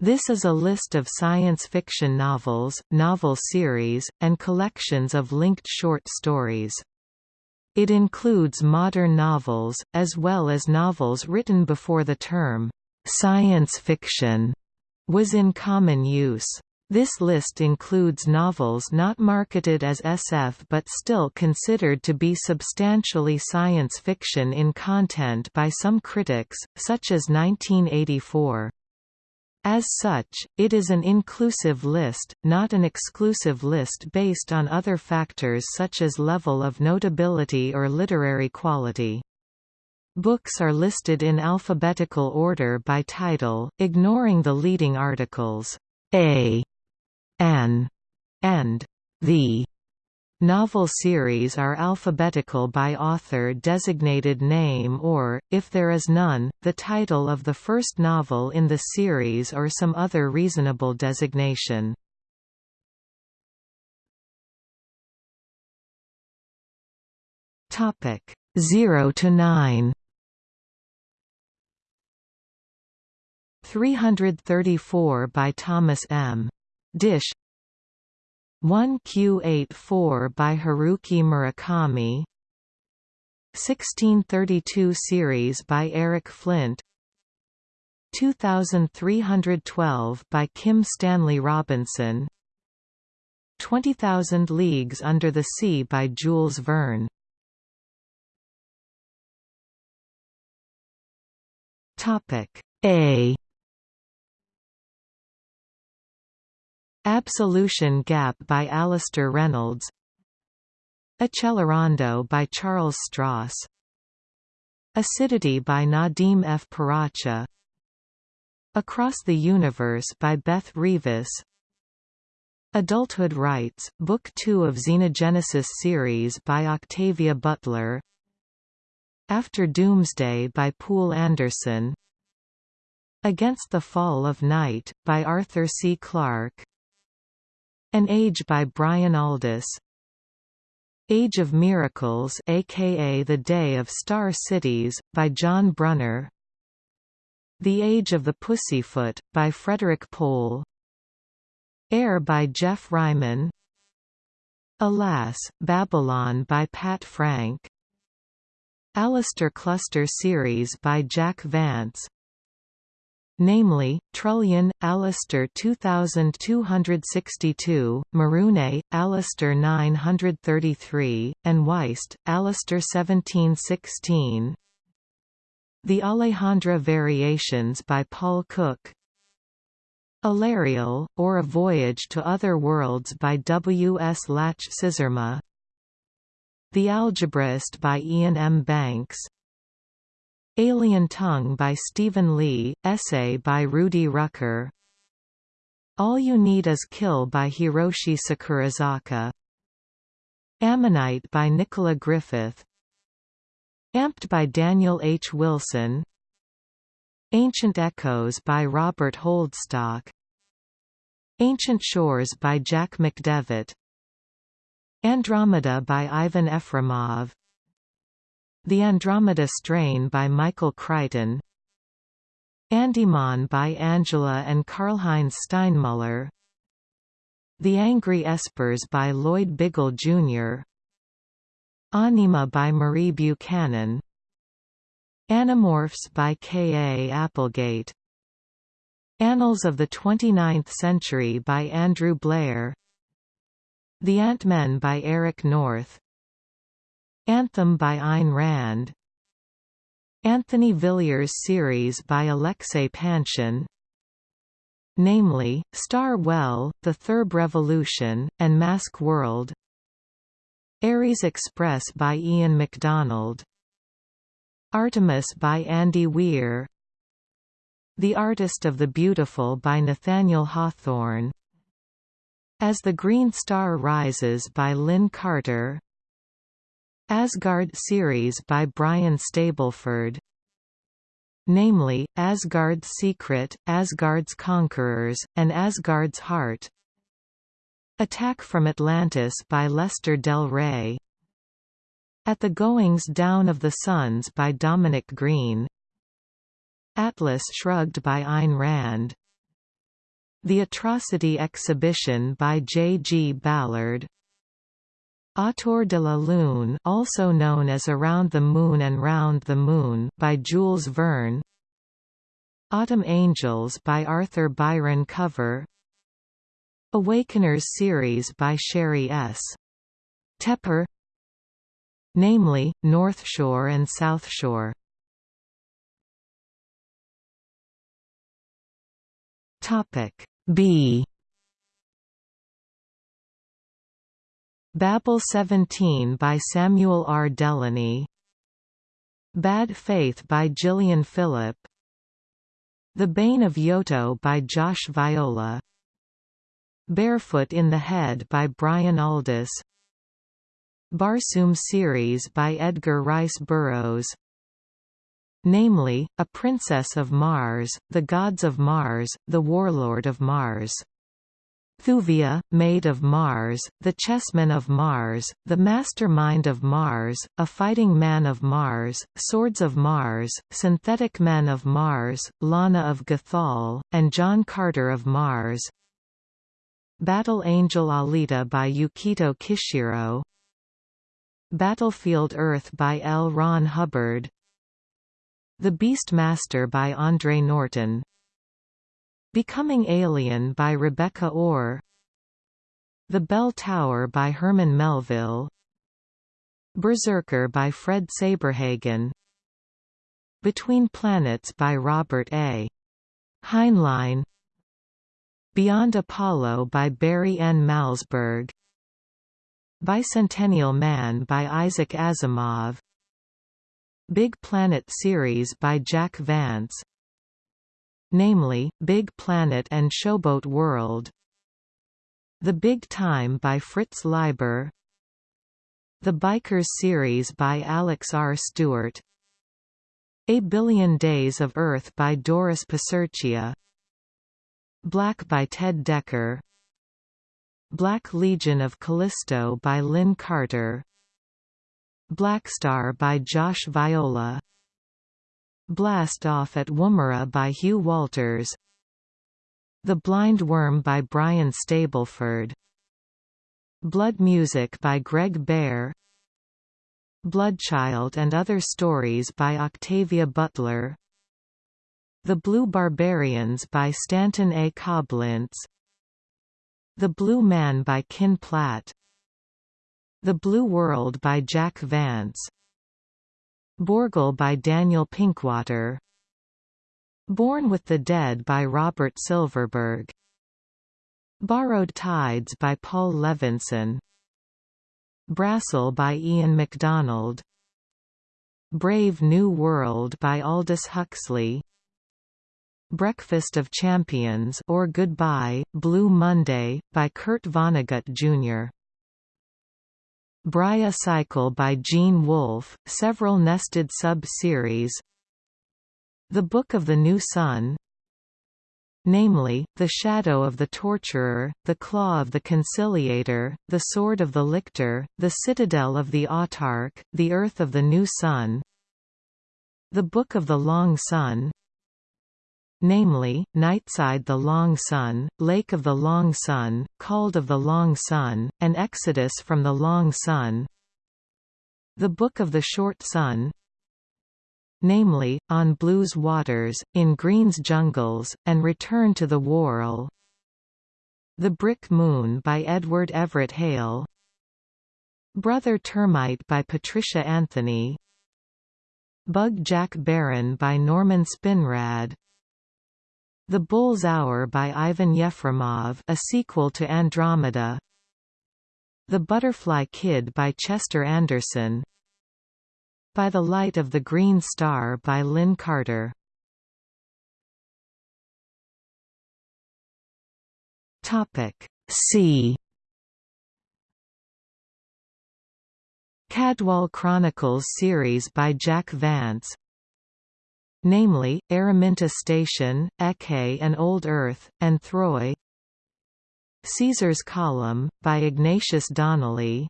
This is a list of science fiction novels, novel series, and collections of linked short stories. It includes modern novels, as well as novels written before the term, "'science fiction' was in common use. This list includes novels not marketed as SF but still considered to be substantially science fiction in content by some critics, such as 1984. As such, it is an inclusive list, not an exclusive list based on other factors such as level of notability or literary quality. Books are listed in alphabetical order by title, ignoring the leading articles, A, An, and The. Novel series are alphabetical by author designated name or, if there is none, the title of the first novel in the series or some other reasonable designation. Topic 0 to 9 334 by Thomas M. Disch 1Q84 by Haruki Murakami 1632 series by Eric Flint 2312 by Kim Stanley Robinson 20000 Leagues Under the Sea by Jules Verne. Topic A Absolution Gap by Alastair Reynolds. Accelerando by Charles Stross Acidity by Nadim F. Paracha. Across the Universe by Beth Revis Adulthood Rites, Book 2 of Xenogenesis series by Octavia Butler. After Doomsday by Poul Anderson. Against the Fall of Night, by Arthur C. Clarke an Age by Brian Aldiss Age of Miracles aka The Day of Star Cities, by John Brunner. The Age of the Pussyfoot, by Frederik Pohl. Air by Geoff Ryman Alas, Babylon by Pat Frank. Alastor Cluster series by Jack Vance namely, Trullion, Alastor 2262, Marune, Alastor 933, and Wyst, Alastor 1716. The Alejandra Variations by Paul Cook Aleriel, or A Voyage to Other Worlds by W. S. Latch Sizerma The Algebraist by Iain M. Banks Alien Tongue by Stephen Leigh, essay by Rudy Rucker. All You Need Is Kill by Hiroshi Sakurazaka. Ammonite by Nicola Griffith. Amped by Daniel H. Wilson. Ancient Echoes by Robert Holdstock. Ancient Shores by Jack McDevitt. Andromeda by Ivan Efremov the Andromeda Strain by Michael Crichton Andymon by Angela and Karlheinz Steinmuller The Angry Espers by Lloyd Biggle Jr. Anima by Marie Buchanan Animorphs by K. A. Applegate Annals of the Twenty-Ninth Century by Andrew Blair The Ant-Men by Eric North Anthem by Ayn Rand. Anthony Villiers series by Alexei Panshin namely, Star Well, The Thurb Revolution, and Mask World. Ares Express by Ian McDonald. Artemis by Andy Weir. The Artist of the Beautiful by Nathaniel Hawthorne. As the Green Star Rises by Lin Carter Asgard series by Brian Stableford namely, Asgard's Secret, Asgard's Conquerors, and Asgard's Heart Attack from Atlantis by Lester Del Rey At the Goings Down of the Suns by Dominic Green Atlas Shrugged by Ayn Rand The Atrocity Exhibition by J. G. Ballard Autour de la Lune also known as Around the Moon and Round the Moon by Jules Verne Autumn Angels by Arthur Byron Cover Awakeners series by Sheri S. Tepper namely, North Shore and South Shore. Topic B Babel 17 by Samuel R. Delany Bad Faith by Gillian Philip The Bane of Yoto by Josh Viola. Barefoot in the Head by Brian Aldiss Barsoom series by Edgar Rice Burroughs. Namely, A Princess of Mars, The Gods of Mars, The Warlord of Mars. Thuvia, Maid of Mars, The Chessman of Mars, The Mastermind of Mars, A Fighting Man of Mars, Swords of Mars, Synthetic Men of Mars, Llana of Gathol, and John Carter of Mars. Battle Angel Alita by Yukito Kishiro. Battlefield Earth by L. Ron Hubbard. The Beastmaster by Andre Norton Becoming Alien by Rebecca Ore The Bell Tower by Herman Melville. Berserker by Fred Saberhagen. Between Planets by Robert A. Heinlein. Beyond Apollo by Barry N. Malzberg Bicentennial Man by Isaac Asimov. Big Planet series by Jack Vance namely, Big Planet and Showboat World. The Big Time by Fritz Leiber. The Bikers series by Alex R. Stewart. A Billion Days of Earth by Doris Piserchia Black by Ted Dekker. Black Legion of Callisto by Lin Carter. Blackstar by Josh Viola Blast Off at Woomera by Hugh Walters. The Blind Worm by Brian Stableford. Blood Music by Greg Bear Bloodchild and Other Stories by Octavia Butler. The Blue Barbarians by Stanton A. Coblentz. The Blue Man by Kin Platt. The Blue World by Jack Vance Borgel by Daniel Pinkwater. Born with the Dead by Robert Silverberg. Borrowed Tides by Paul Levinson. Brasyl by Ian McDonald. Brave New World by Aldous Huxley. Breakfast of Champions or Goodbye, Blue Monday, by Kurt Vonnegut Jr. Briah Cycle by Gene Wolfe, several nested sub-series. The Book of the New Sun. Namely, The Shadow of the Torturer, The Claw of the Conciliator, The Sword of the Lictor, The Citadel of the Autarch, The Urth of the New Sun. The Book of the Long Sun namely, Nightside the Long Sun, Lake of the Long Sun, Caldé of the Long Sun, and Exodus from the Long Sun. The Book of the Short Sun namely, On Blue's Waters, In Green's Jungles, and Return to the Whorl The Brick Moon by Edward Everett Hale. Brother Termite by Patricia Anthony. Bug Jack Barron by Norman Spinrad the Bull's Hour by Ivan Yefremov a sequel to Andromeda. The Butterfly Kid by Chester Anderson. By the Light of the Green Star by Lin Carter. C. Cadwal Chronicles series by Jack Vance namely, Araminta Station, Ecce and Old Earth, and Throy Caesar's Column, by Ignatius Donnelly.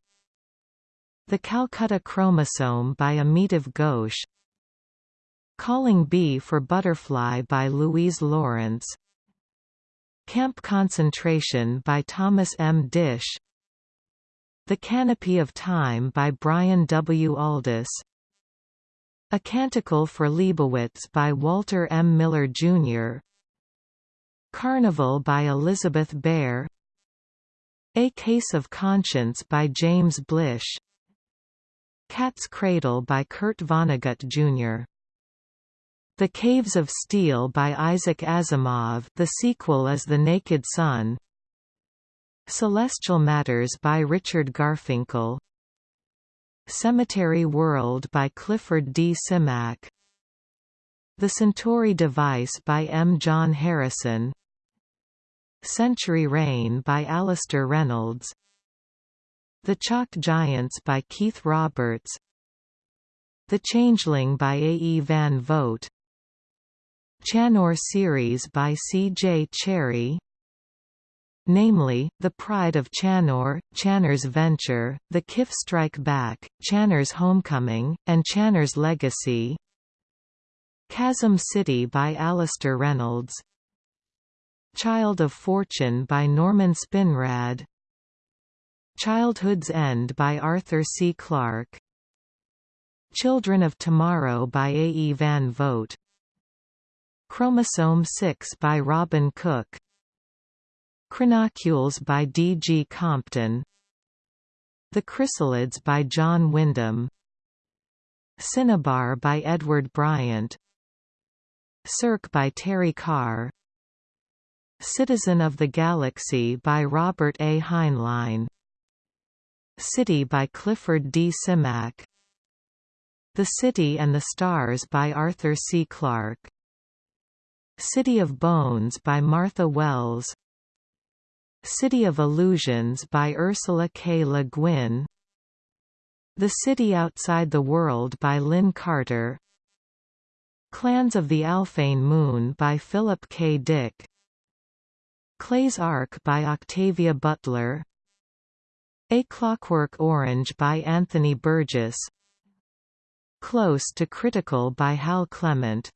The Calcutta Chromosome by Amitav Ghosh. Calling Bee for Butterfly by Louise Lawrence. Camp Concentration by Thomas M. Disch. The Canopy of Time by Brian W. Aldiss A Canticle for Leibowitz by Walter M. Miller, Jr. Carnival by Elizabeth Bear A Case of Conscience by James Blish Cat's Cradle by Kurt Vonnegut, Jr. The Caves of Steel by Isaac Asimov the sequel is The Naked Sun Celestial Matters by Richard Garfinkle Cemetery World by Clifford D. Simak The Centauri Device by M. John Harrison Century Rain by Alastair Reynolds The Chalk Giants by Keith Roberts The Changeling by A. E. Van Vogt Chanur series by C. J. Cherryh namely, The Pride of Chanur, Chanur's Venture, The Kif Strike Back, Chanur's Homecoming, and Chanur's Legacy Chasm City by Alastair Reynolds Child of Fortune by Norman Spinrad Childhood's End by Arthur C. Clarke Children of Tomorrow by A. E. Van Vogt Chromosome 6 by Robin Cook Chronocules by D. G. Compton The Chrysalids by John Wyndham Cinnabar by Edward Bryant Cirque by Terry Carr Citizen of the Galaxy by Robert A. Heinlein City by Clifford D. Simak The City and the Stars by Arthur C. Clarke City of Bones by Martha Wells City of Illusions by Ursula K. Le Guin. The City Outside the World by Lin Carter. Clans of the Alphane Moon by Philip K. Dick. Clay's Ark by Octavia Butler. A Clockwork Orange by Anthony Burgess. Close to Critical by Hal Clement.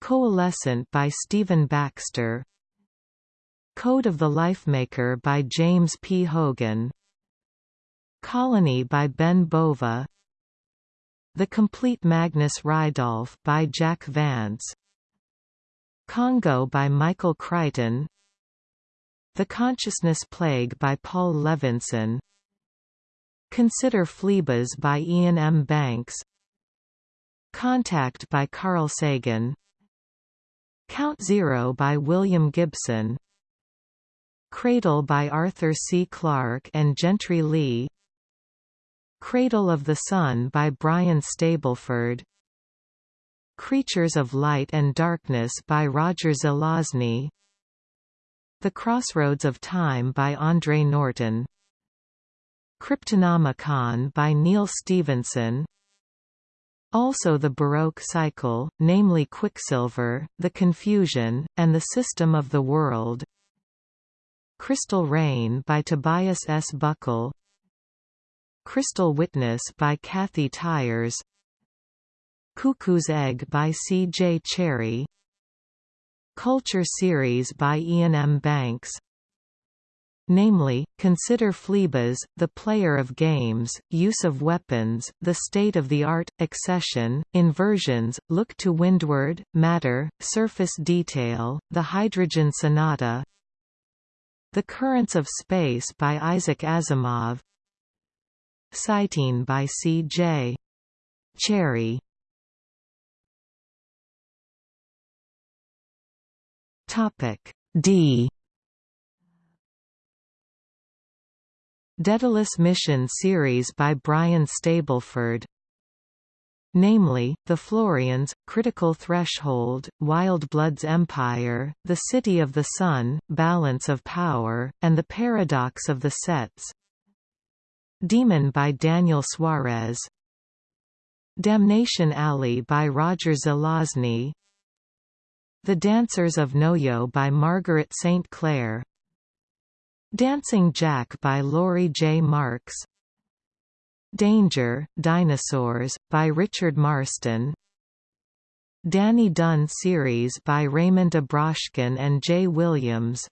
Coalescent by Stephen Baxter Code of the Lifemaker by James P. Hogan. Colony by Ben Bova. The Complete Magnus Ridolph by Jack Vance. Congo by Michael Crichton. The Consciousness Plague by Paul Levinson. Consider Phlebas by Iain M. Banks. Contact by Carl Sagan. Count Zero by William Gibson Cradle by Arthur C. Clarke and Gentry Lee. Cradle of the Sun by Brian Stableford. Creatures of Light and Darkness by Roger Zelazny. The Crossroads of Time by Andre Norton. Cryptonomicon by Neal Stephenson. Also the Baroque cycle, namely Quicksilver, the Confusion, and the System of the World Crystal Rain by Tobias S. Buckell Crystal Witness by Kathy Tyers Cuckoo's Egg by C. J. Cherryh Culture Series by Iain M. Banks namely, consider Phlebas, the player of games, use of weapons, the state-of-the-art, excession, inversions, look to windward, matter, surface detail, the hydrogen sonata The Currents of Space by Isaac Asimov Cyteen by C. J. Cherryh D Daedalus Mission series by Brian Stableford namely, The Florians, Critical Threshold, Wildeblood's Empire, The City of the Sun, Balance of Power, and The Paradox of the Sets. Daemon by Daniel Suarez Damnation Alley by Roger Zelazny The Dancers of Noyo by Margaret St. Clair Dancing Jack by Laurie J. Marks Danger, Dinosaurs, by Richard Marston Danny Dunn series by Raymond Abrashkin and Jay Williams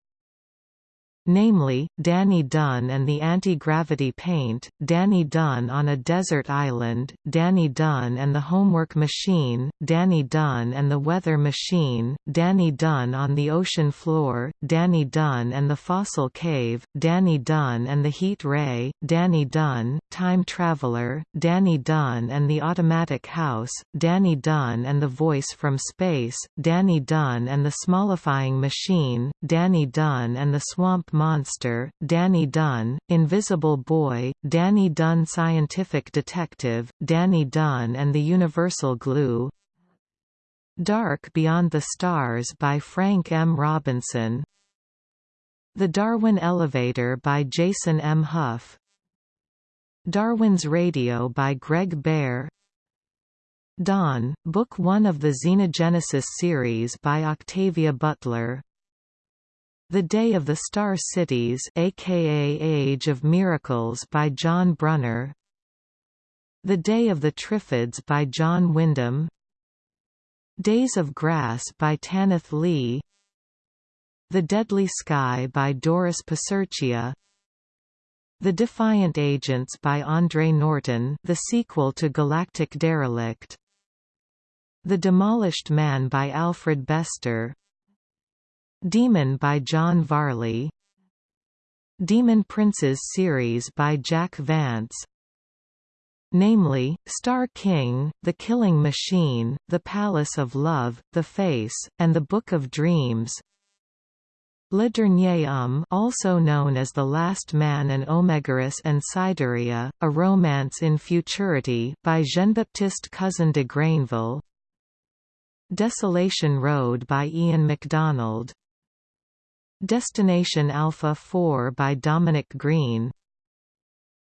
namely, Danny Dunn and the Anti-Gravity Paint, Danny Dunn on a Desert Island, Danny Dunn and the Homework Machine, Danny Dunn and the Weather Machine, Danny Dunn on the Ocean Floor, Danny Dunn and the Fossil Cave, Danny Dunn and the Heat Ray, Danny Dunn, Time Traveler, Danny Dunn and the Automatic House, Danny Dunn and the Voice from Space, Danny Dunn and the Smallifying Machine, Danny Dunn and the Swamp Monster, Danny Dunn, Invisible Boy, Danny Dunn Scientific Detective, Danny Dunn and the Universal Glue Dark Beyond the Stars by Frank M. Robinson The Darwin Elevator by Jason M. Hough Darwin's Radio by Greg Bear Dawn, Book 1 of the Xenogenesis series by Octavia Butler the Day of the Star Cities aka Age of Miracles by John Brunner. The Day of the Triffids by John Wyndham. Days of Grass by Tanith Lee. The Deadly Sky by Doris Piserchia The Defiant Agents by Andre Norton the sequel to Galactic Derelict. The Demolished Man by Alfred Bester Demon by John Varley. Demon Princes series by Jack Vance. Namely, Star King, The Killing Machine, The Palace of Love, The Face, and The Book of Dreams. Le Dernier Homme also known as The Last Man and Omegarus and Sideria, A Romance in Futurity by Jean-Baptiste Cousin de Grainville Desolation Road by Ian McDonald Destination Alpha 4 by Dominic Green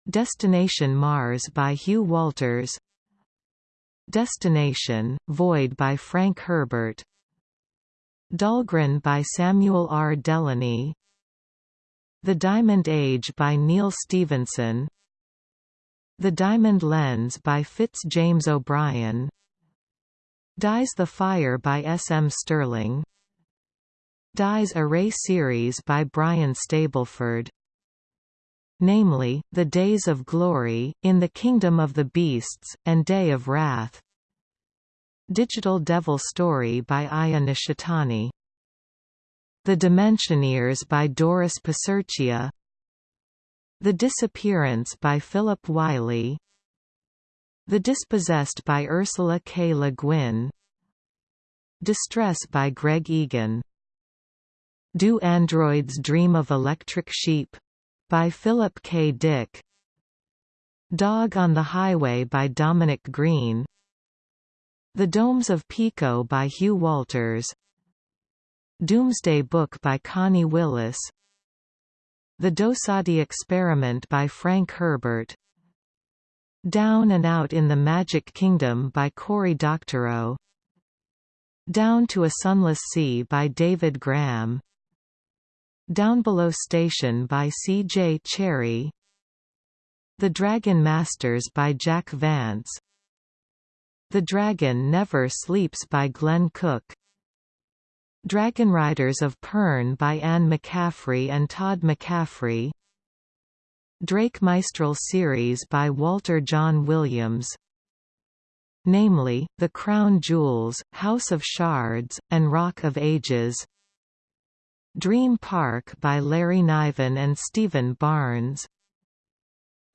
Destination Mars by Hugh Walters Destination, Void by Frank Herbert Dhalgren by Samuel R. Delany The Diamond Age by Neal Stephenson The Diamond Lens by Fitz James O'Brien Dies the Fire by S. M. Stirling Dies Irae series by Brian Stableford. Namely, The Days of Glory, In the Kingdom of the Beasts, and Day of Wrath. Digital Devil Story by Aya Nishitani. The Dimensioneers by Doris Piserchia The Disappearance by Philip Wylie. The Dispossessed by Ursula K. Le Guin. Distress by Greg Egan do Androids Dream of Electric Sheep? by Philip K. Dick. Dog on the Highway by Dominic Green. The Domes of Pico by Hugh Walters. Doomsday Book by Connie Willis. The Dosadi Experiment by Frank Herbert. Down and Out in the Magic Kingdom by Cory Doctorow. Down to a Sunless Sea by David Graham. Down Below Station by C. J. Cherryh The Dragon Masters by Jack Vance. The Dragon Never Sleeps by Glenn Cook. Dragon Riders of Pern by Anne McCaffrey and Todd McCaffrey. Drake Maijstral series by Walter John Williams. Namely, The Crown Jewels, House of Shards, and Rock of Ages Dream Park by Larry Niven and Stephen Barnes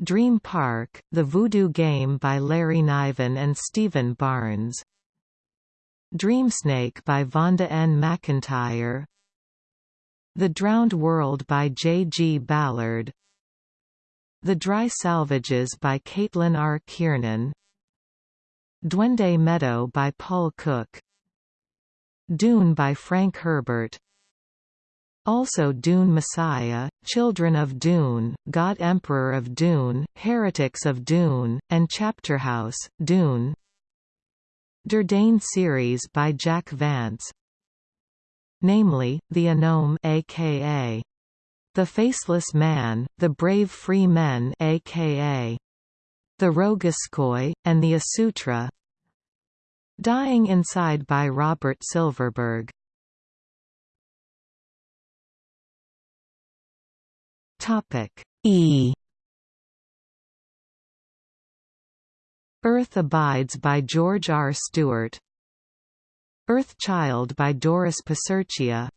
Dream Park, The Voodoo Game by Larry Niven and Stephen Barnes Dreamsnake by Vonda N. McIntyre The Drowned World by J. G. Ballard The Dry Salvages by Caitlin R. Kiernan Duende Meadow by Paul Cook Dune by Frank Herbert also Dune Messiah, Children of Dune, God Emperor of Dune, Heretics of Dune, and Chapterhouse, Dune. Durdane series by Jack Vance. Namely, The Anome aka The Faceless Man, The Brave Free Men aka The Roguskhoi, and the Asutra. Dying Inside by Robert Silverberg E. Earth Abides by George R. Stewart. Earth Child by Doris Piserchia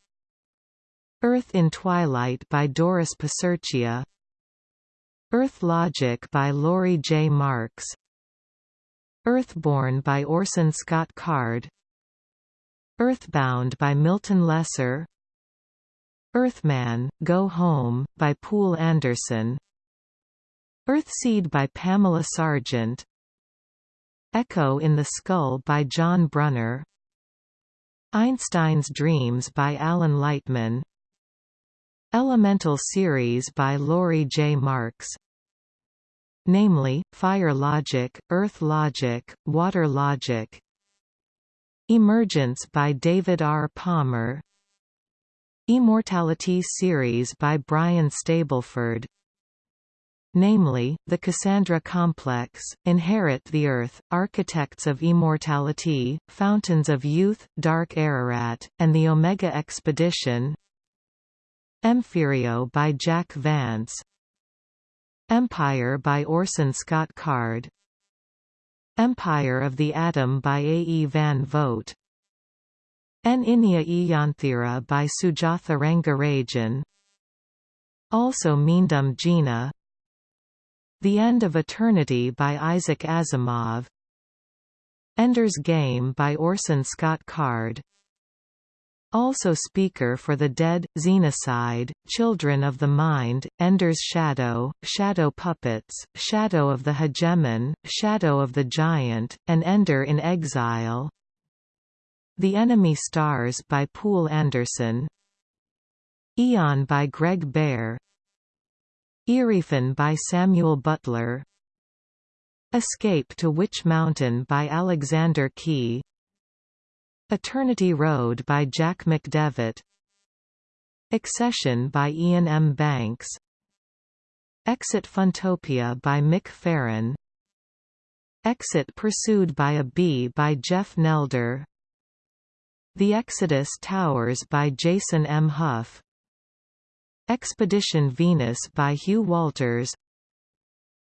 Earth in Twilight by Doris Piserchia Earth Logic by Laurie J. Marks. Earthborn by Orson Scott Card. Earthbound by Milton Lesser Earthman, Go Home, by Poul Anderson. Earthseed by Pamela Sargent. Echo in the Skull by John Brunner. Einstein's Dreams by Alan Lightman. Elemental Series by Laurie J. Marks. Namely, Fire Logic, Earth Logic, Water Logic. Emergence by David R. Palmer Emortality series by Brian Stableford namely, the Cassandra Complex, Inherit the Earth, Architects of Emortality, Fountains of Youth, Dark Ararat, and the Omega Expedition Emphyrio by Jack Vance Empire by Orson Scott Card Empire of the Atom by A. E. Van Vogt En Iniya Iyanthira by Sujatha Rangarajan. Also Meendum Gina The End of Eternity by Isaac Asimov. Ender's Game by Orson Scott Card. Also Speaker for the Dead, Xenocide, Children of the Mind, Ender's Shadow, Shadow Puppets, Shadow of the Hegemon, Shadow of the Giant, and Ender in Exile The Enemy Stars by Poul Anderson. Eon by Greg Bear Erewhon by Samuel Butler. Escape to Witch Mountain by Alexander Key. Eternity Road by Jack McDevitt. Excession by Iain M. Banks. Exit Funtopia by Mick Farren. Exit Pursued by a Bee by Jeff Nelder The Exodus Towers by Jason M. Hough Expedition Venus by Hugh Walters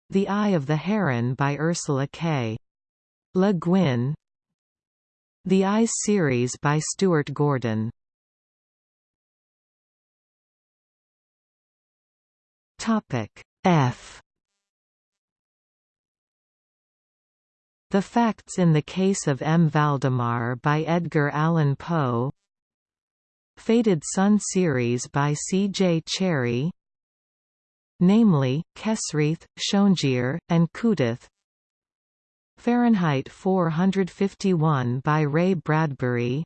The Eye of the Heron by Ursula K. Le Guin the Eyes series by Stuart Gordon. Topic F The Facts in the Case of M. Valdemar by Edgar Allan Poe Faded Sun series by C. J. Cherryh namely, Kesrith, Shon'jir, and Kutath Fahrenheit 451 by Ray Bradbury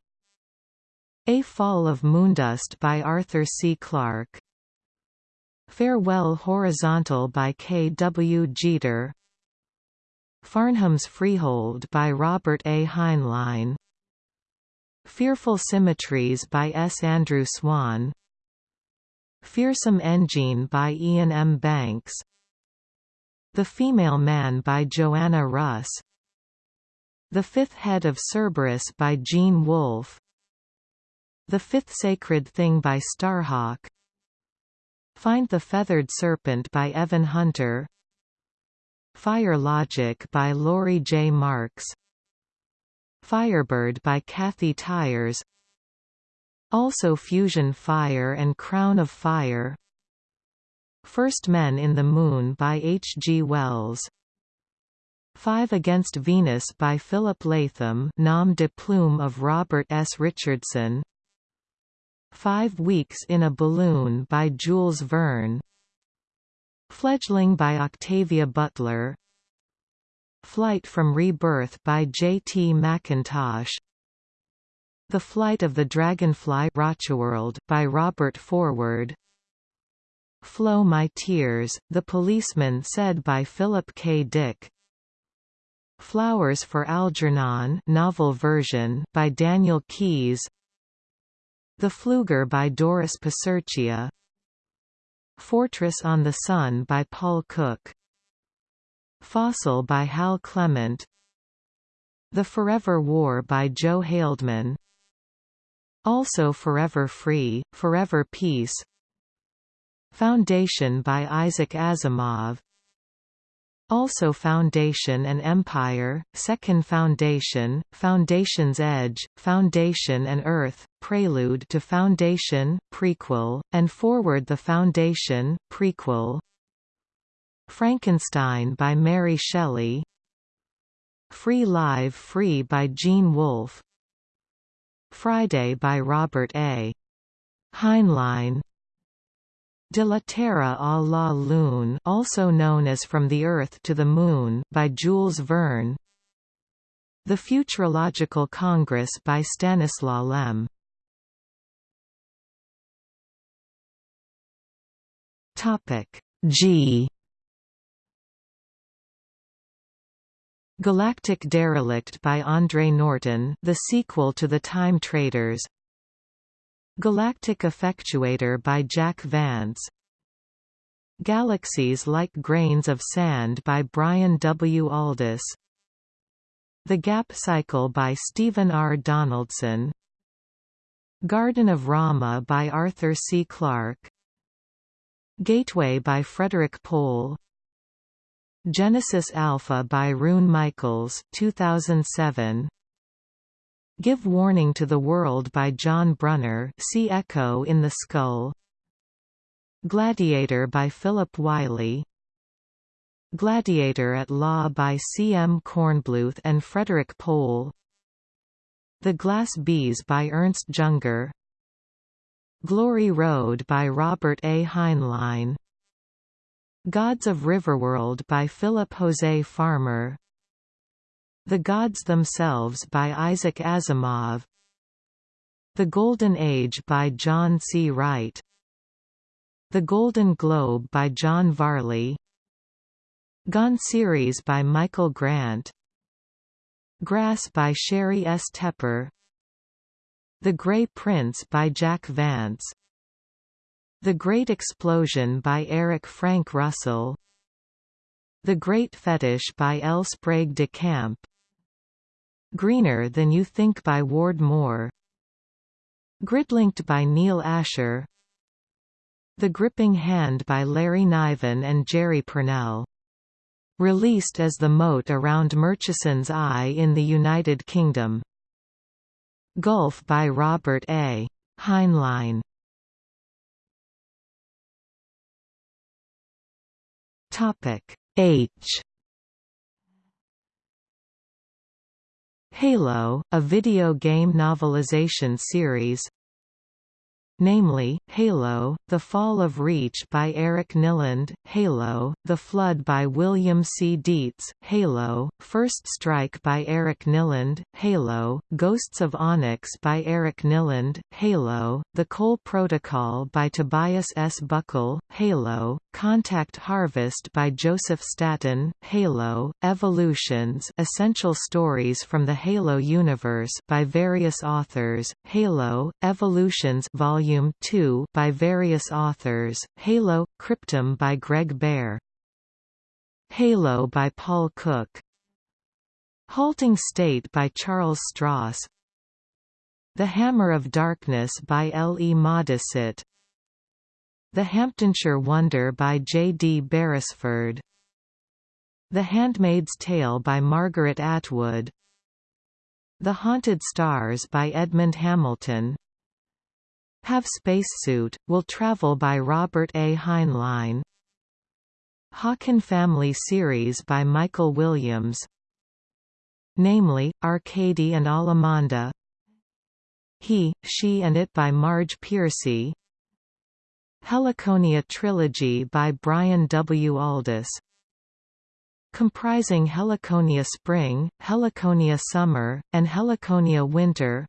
A Fall of Moondust by Arthur C. Clarke Farewell Horizontal by K. W. Jeter Farnham's Freehold by Robert A. Heinlein. Fearful Symmetries by S. Andrew Swann. Feersum Endjinn by Iain M. Banks. The Female Man by Joanna Russ. The Fifth Head of Cerberus by Gene Wolfe. The Fifth Sacred Thing by Starhawk. Find the Feathered Serpent by Evan Hunter Fire Logic by Laurie J. Marks Firebird by Kathy Tyers Also Fusion Fire and Crown of Fire First Men in the Moon by H. G. Wells Five Against Venus by Philip Latham nom de plume of Robert S. Richardson Five Weeks in a Balloon by Jules Verne Fledgling by Octavia Butler Flight from Rebirth by J. T. McIntosh The Flight of the Dragonfly by Robert Forward Flow My Tears, The Policeman said by Philip K. Dick Flowers for Algernon novel version by Daniel Keyes The Fluger by Doris Piserchia Fortress on the Sun by Paul Cook. Fossil by Hal Clement. The Forever War by Joe Haldeman Also Forever Free, Forever Peace. Foundation by Isaac Asimov also Foundation and Empire, Second Foundation, Foundation's Edge, Foundation and Earth, Prelude to Foundation, prequel, and Forward the Foundation, prequel. Frankenstein by Mary Shelley. Free Live Free by Gene Wolfe. Friday by Robert A. Heinlein De la Terre à la Lune also known as From the Earth to the Moon by Jules Verne. The Futurological Congress by Stanislaw Lem. Topic G. Galactic Derelict by Andre Norton the sequel to The Time Traders Galactic Effectuator by Jack Vance Galaxies Like Grains of Sand by Brian W. Aldiss The Gap Cycle by Stephen R. Donaldson Garden of Rama by Arthur C. Clarke Gateway by Frederik Pohl Genesis Alpha by Rune Michaels 2007 Give Warning to the World by John Brunner see Echo in the Skull Gladiator by Philip Wylie Gladiator at Law by C. M. Kornbluth and Frederik Pohl The Glass Bees by Ernst Junger Glory Road by Robert A. Heinlein Gods of Riverworld by Philip Jose Farmer the Gods Themselves by Isaac Asimov. The Golden Age by John C. Wright. The Golden Globe by John Varley. Gone series by Michael Grant. Grass by Sheri S. Tepper. The Grey Prince by Jack Vance. The Great Explosion by Eric Frank Russell. The Great Fetish by L. Sprague de Camp Greener Than You Think by Ward Moore Gridlinked by Neal Asher The Gripping Hand by Larry Niven and Jerry Pournelle. Released as The Moat Around Murchison's Eye in the United Kingdom. Gulf by Robert A. Heinlein. Topic H Halo, a video game novelization series namely, Halo, The Fall of Reach by Eric Nylund, Halo, The Flood by William C. Dietz, Halo, First Strike by Eric Nylund, Halo, Ghosts of Onyx by Eric Nylund, Halo, The Cole Protocol by Tobias S. Buckell, Halo, Contact Harvest by Joseph Staten, Halo, Evolutions Essential Stories from the Halo Universe by various authors, Halo, Evolutions Volume Volume 2 by various authors, Halo, Cryptum by Greg Bear. Halo by Paul Cook. Halting State by Charles Stross. The Hammer of Darkness by L. E. Modesitt. The Hampdenshire Wonder by J. D. Beresford. The Handmaid's Tale by Margaret Atwood. The Haunted Stars by Edmond Hamilton have Spacesuit, will travel by Robert A. Heinlein. Hawken Family Series by Michael Williams. Namely, Arcady and Alamanda. He, She and It by Marge Piercy. Heliconia Trilogy by Brian W. Aldiss comprising Heliconia Spring, Heliconia Summer, and Heliconia Winter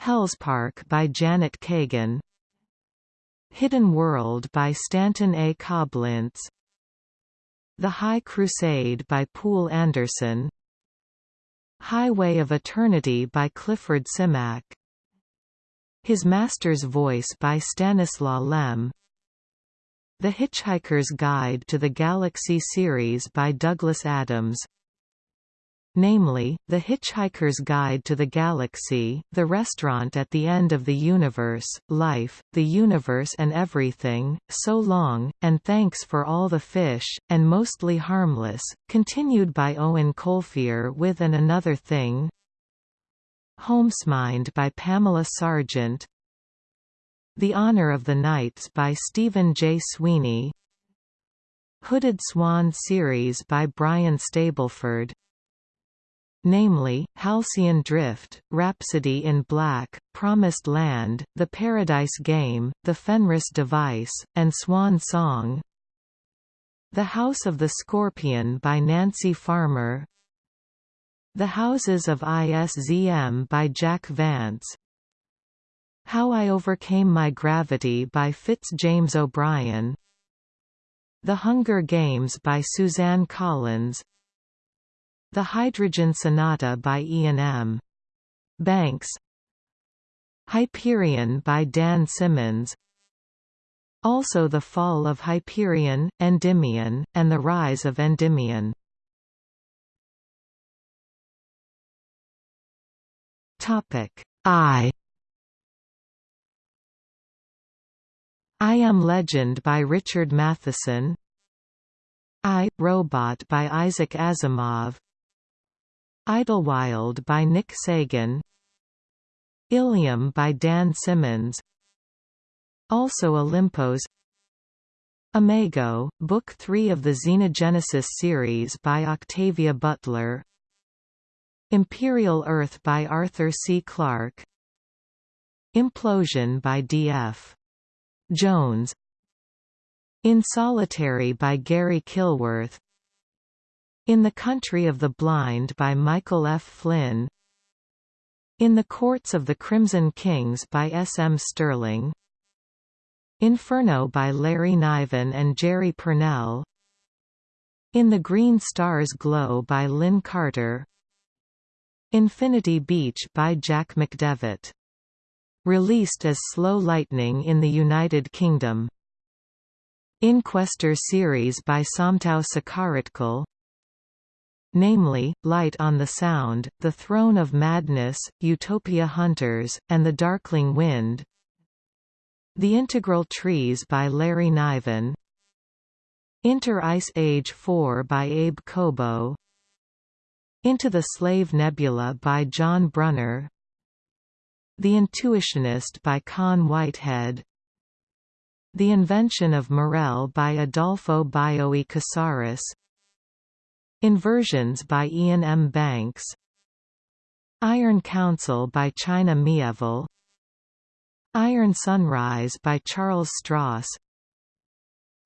Hellspark by Janet Kagan. Hidden World by Stanton A. Coblentz. The High Crusade by Poul Anderson. Highway of Eternity by Clifford Simak. His Master's Voice by Stanislaw Lem. The Hitchhiker's Guide to the Galaxy series by Douglas Adams namely, The Hitchhiker's Guide to the Galaxy, The Restaurant at the End of the Universe, Life, The Universe and Everything, So Long, and Thanks for All the Fish, and Mostly Harmless, continued by Eoin Colfer with And Another Thing. Homesmind by Pamela Sargent. The Honor of the Knights by Stephen J. Sweeney. Hooded Swan series by Brian Stableford namely, Halcyon Drift, Rhapsody in Black, Promised Land, The Paradise Game, The Fenris Device, and Swan Song. The House of the Scorpion by Nancy Farmer. The Houses of ISZM by Jack Vance. How I Overcame My Gravity by Fitz James O'Brien. The Hunger Games by Suzanne Collins The Hydrogen Sonata by Iain M. Banks. Hyperion by Dan Simmons. Also The Fall of Hyperion, Endymion, and The Rise of Endymion. I. I Am Legend by Richard Matheson. I, Robot by Isaac Asimov Idlewild by Nick Sagan. Ilium by Dan Simmons. Also Olympos. Imago, Book 3 of the Xenogenesis series by Octavia Butler. Imperial Earth by Arthur C. Clarke. Implosion by D.F. Jones. In Solitary by Garry Kilworth In the Country of the Blind by Michael F. Flynn In the Courts of the Crimson Kings by S. M. Stirling Inferno by Larry Niven and Jerry Pournelle In the Green Stars Glow by Lin Carter Infinity Beach by Jack McDevitt Released as Slow Lightning in the United Kingdom. Inquestor series by Somtow Sucharitkul namely, Light on the Sound, The Throne of Madness, Utopia Hunters, and The Darkling Wind. The Integral Trees by Larry Niven. Inter Ice Age 4 by Abe Kobo. Into the Slave Nebula by John Brunner. The Intuitionist by Con Whitehead. The Invention of Morel by Adolfo Bioy Casares Inversions by Iain M. Banks Iron Council by China Miéville Iron Sunrise by Charles Stross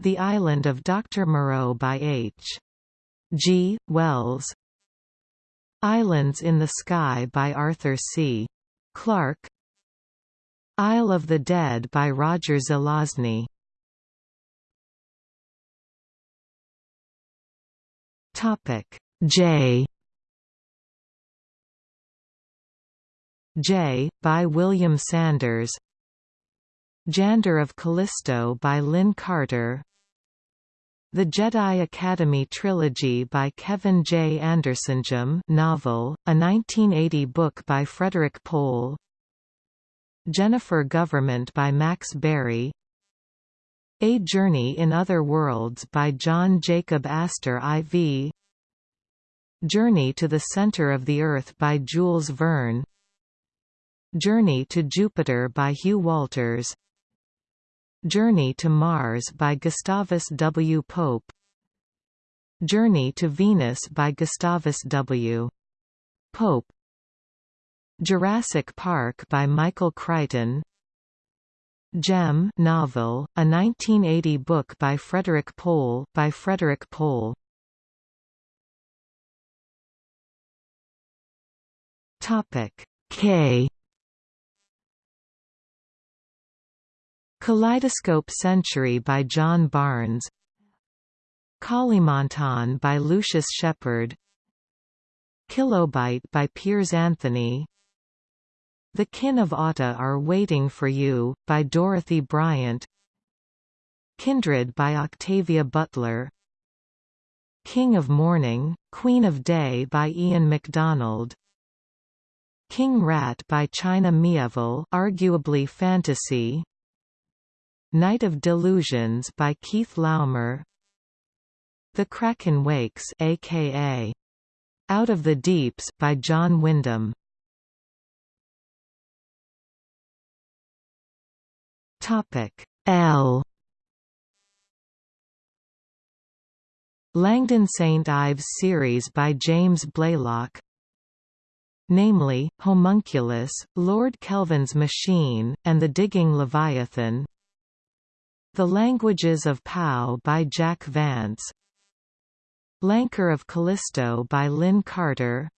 The Island of Dr. Moreau by H. G. Wells Islands in the Sky by Arthur C. Clarke Isle of the Dead by Roger Zelazny Topic. J. J. by William Sanders. Jander of Callisto by Lin Carter. The Jedi Academy Trilogy by Kevin J. Anderson Jem novel, a 1980 book by Frederik Pohl. Jennifer Government by Max Barry A Journey in Other Worlds by John Jacob Astor IV Journey to the Center of the Earth by Jules Verne. Journey to Jupiter by Hugh Walters. Journey to Mars by Gustavus W. Pope. Journey to Venus by Gustavus W. Pope. Jurassic Park by Michael Crichton Jem novel, a 1980 book by Frederik Pohl by Frederik Pohl. Topic K. Kaleidoscope Century by John Barnes. Kalimantan by Lucius Shepard Kilobyte by Piers Anthony The Kin of Atta Are Waiting for You, by Dorothy Bryant. Kindred by Octavia Butler. King of Morning, Queen of Day by Ian McDonald. King Rat by China Miéville arguably fantasy. Night of Delusions by Keith Laumer. The Kraken Wakes aka Out of the Deeps by John Wyndham Topic. L. Langdon St Ives series by James Blaylock. Namely, Homunculus, Lord Kelvin's Machine, and The Digging Leviathan. The Languages of Pao by Jack Vance. Lankar of Callisto by Lin Carter.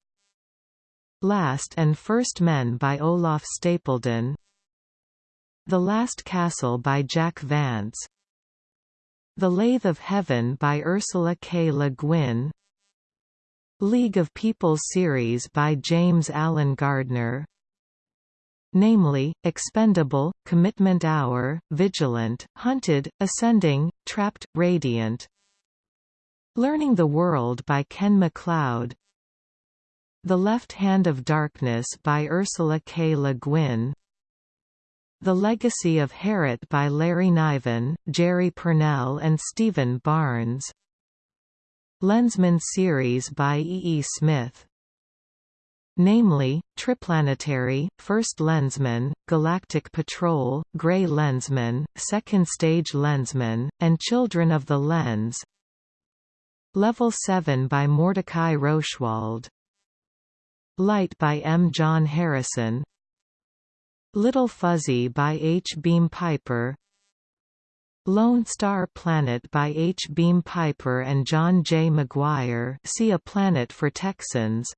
Last and First Men by Olaf Stapledon The Last Castle by Jack Vance. The Lathe of Heaven by Ursula K. Le Guin. League of People series by James Alan Gardner. Namely, Expendable, Commitment Hour, Vigilant, Hunted, Ascending, Trapped, Radiant. Learning the World by Ken MacLeod. The Left Hand of Darkness by Ursula K. Le Guin The Legacy of Heorot by Larry Niven, Jerry Pournelle and Stephen Barnes Lensman series by E. E. Smith namely, Triplanetary, First Lensman, Galactic Patrol, Grey Lensman, Second Stage Lensman, and Children of the Lens Level 7 by Mordecai Roshwald Light by M. John Harrison Little Fuzzy by H. Beam Piper Lone Star Planet by H. Beam Piper and John J. McGuire see A Planet for Texans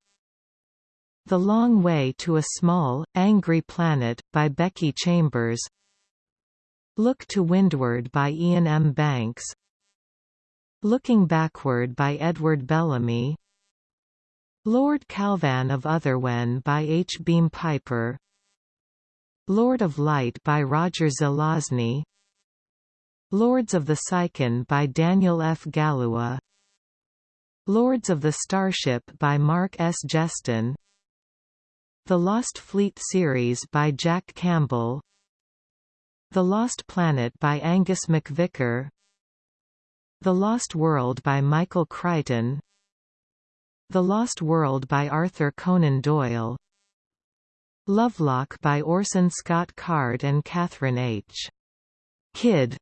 The Long Way to a Small, Angry Planet, by Becky Chambers Look to Windward by Iain M. Banks Looking Backward by Edward Bellamy Lord Kalvan of Otherwhen by H. Beam Piper Lord of Light by Roger Zelazny. Lords of the Psychon by Daniel F. Galouye Lords of the Starship by Mark S. Geston. The Lost Fleet series by Jack Campbell. The Lost Planet by Angus MacVicar The Lost World by Michael Crichton. The Lost World by Arthur Conan Doyle Lovelock by Orson Scott Card and Kathryn H. Kidd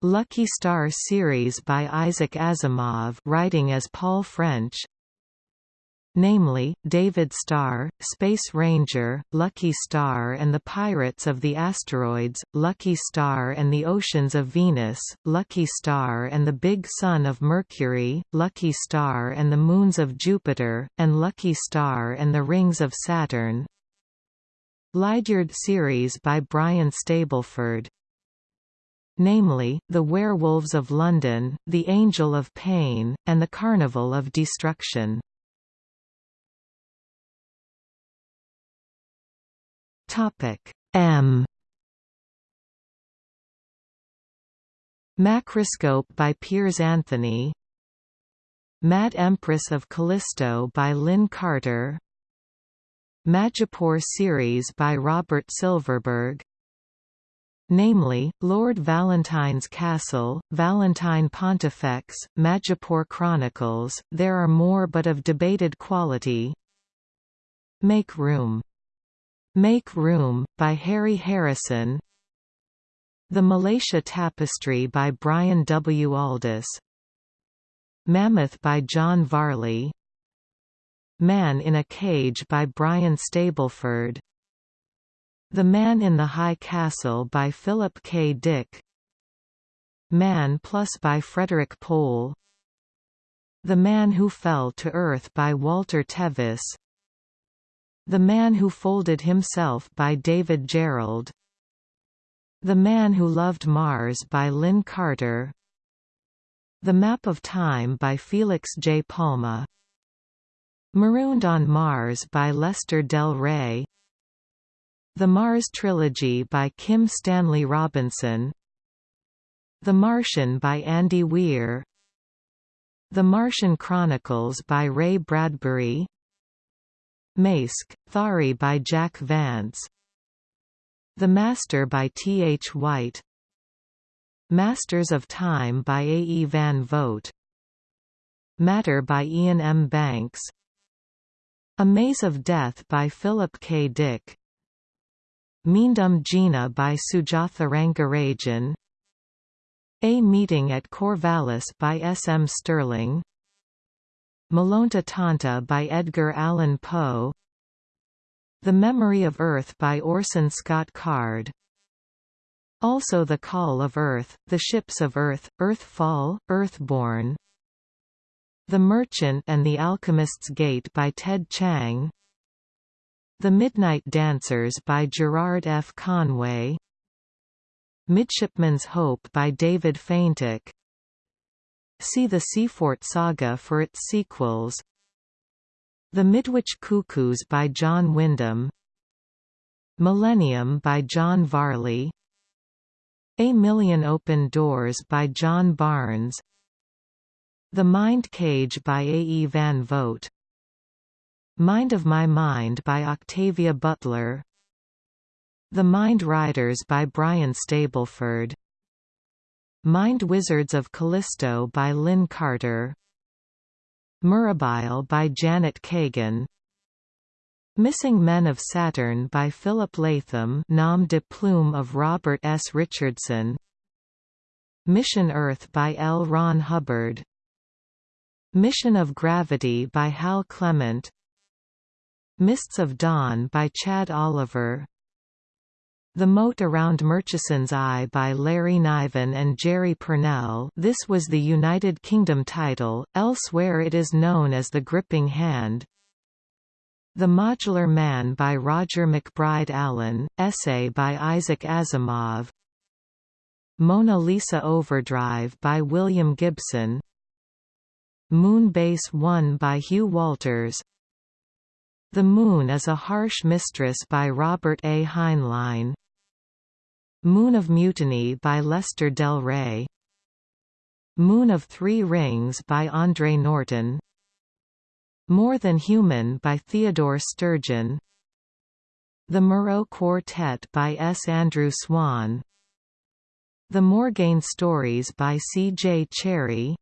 Lucky Star series by Isaac Asimov writing as Paul French namely, David Starr, Space Ranger, Lucky Star and the Pirates of the Asteroids, Lucky Star and the Oceans of Venus, Lucky Star and the Big Sun of Mercury, Lucky Star and the Moons of Jupiter, and Lucky Star and the Rings of Saturn Lydyard series by Brian Stableford namely, The Werewolves of London, The Angel of Pain, and The Carnival of Destruction. M. Macroscope by Piers Anthony. Mad Empress of Callisto by Lynn Carter. Majipoor series by Robert Silverberg. Namely, Lord Valentine's Castle, Valentine Pontifex, Majipoor Chronicles, there are more but of debated quality. Make Room. Make Room, by Harry Harrison. The Malacia Tapestry by Brian W. Aldiss Mammoth by John Varley. Man in a Cage by Brian Stableford. The Man in the High Castle by Philip K. Dick. Man Plus by Frederik Pohl. The Man Who Fell to Earth by Walter Tevis The Man Who Folded Himself by David Gerrold The Man Who Loved Mars by Lin Carter. The Map of Time by Felix J. Palma. Marooned on Mars by Lester Del Rey. The Mars Trilogy by Kim Stanley Robinson. The Martian by Andy Weir. The Martian Chronicles by Ray Bradbury Maske, Thaery by Jack Vance The Master by T. H. White Masters of Time by A. E. Van Vogt Matter by Iain M. Banks A Maze of Death by Philip K. Dick Meendum Gina by Sujatha Rangarajan a Meeting at Corvallis by S. M. Stirling Mellonta Tauta by Edgar Allan Poe. The Memory of Earth by Orson Scott Card. Also The Call of Earth, The Ships of Earth, Earthfall, Earthborn. The Merchant and the Alchemist's Gate by Ted Chiang The Midnight Dancers by Gerard F. Conway. Midshipman's Hope by David Feintuch See the Seafort Saga for its sequels. The Midwich Cuckoos by John Wyndham. Millennium by John Varley. A Million Open Doors by John Barnes. The Mind Cage by A. E. Van Vogt. Mind of My Mind by Octavia Butler. The Mind Riders by Brian Stableford Mind Wizards of Callisto by Lin Carter. Mirabile by Janet Kagan. Missing Men of Saturn by Philip Latham nom de plume of Robert S. Richardson. Mission Earth by L. Ron Hubbard. Mission of Gravity by Hal Clement. Mists of Dawn by Chad Oliver the Moat Around Murchison's Eye by Larry Niven and Jerry Pournelle this was the United Kingdom title, elsewhere it is known as The Gripping Hand. The Modular Man by Roger MacBride Allen, essay by Isaac Asimov. Mona Lisa Overdrive by William Gibson. Moon Base 1 by Hugh Walters. The Moon is a Harsh Mistress by Robert A. Heinlein Moon of Mutiny by Lester Del Rey Moon of Three Rings by Andre Norton More Than Human by Theodore Sturgeon The Moreau Quartet by S. Andrew Swann The Morgaine Stories by C. J. Cherryh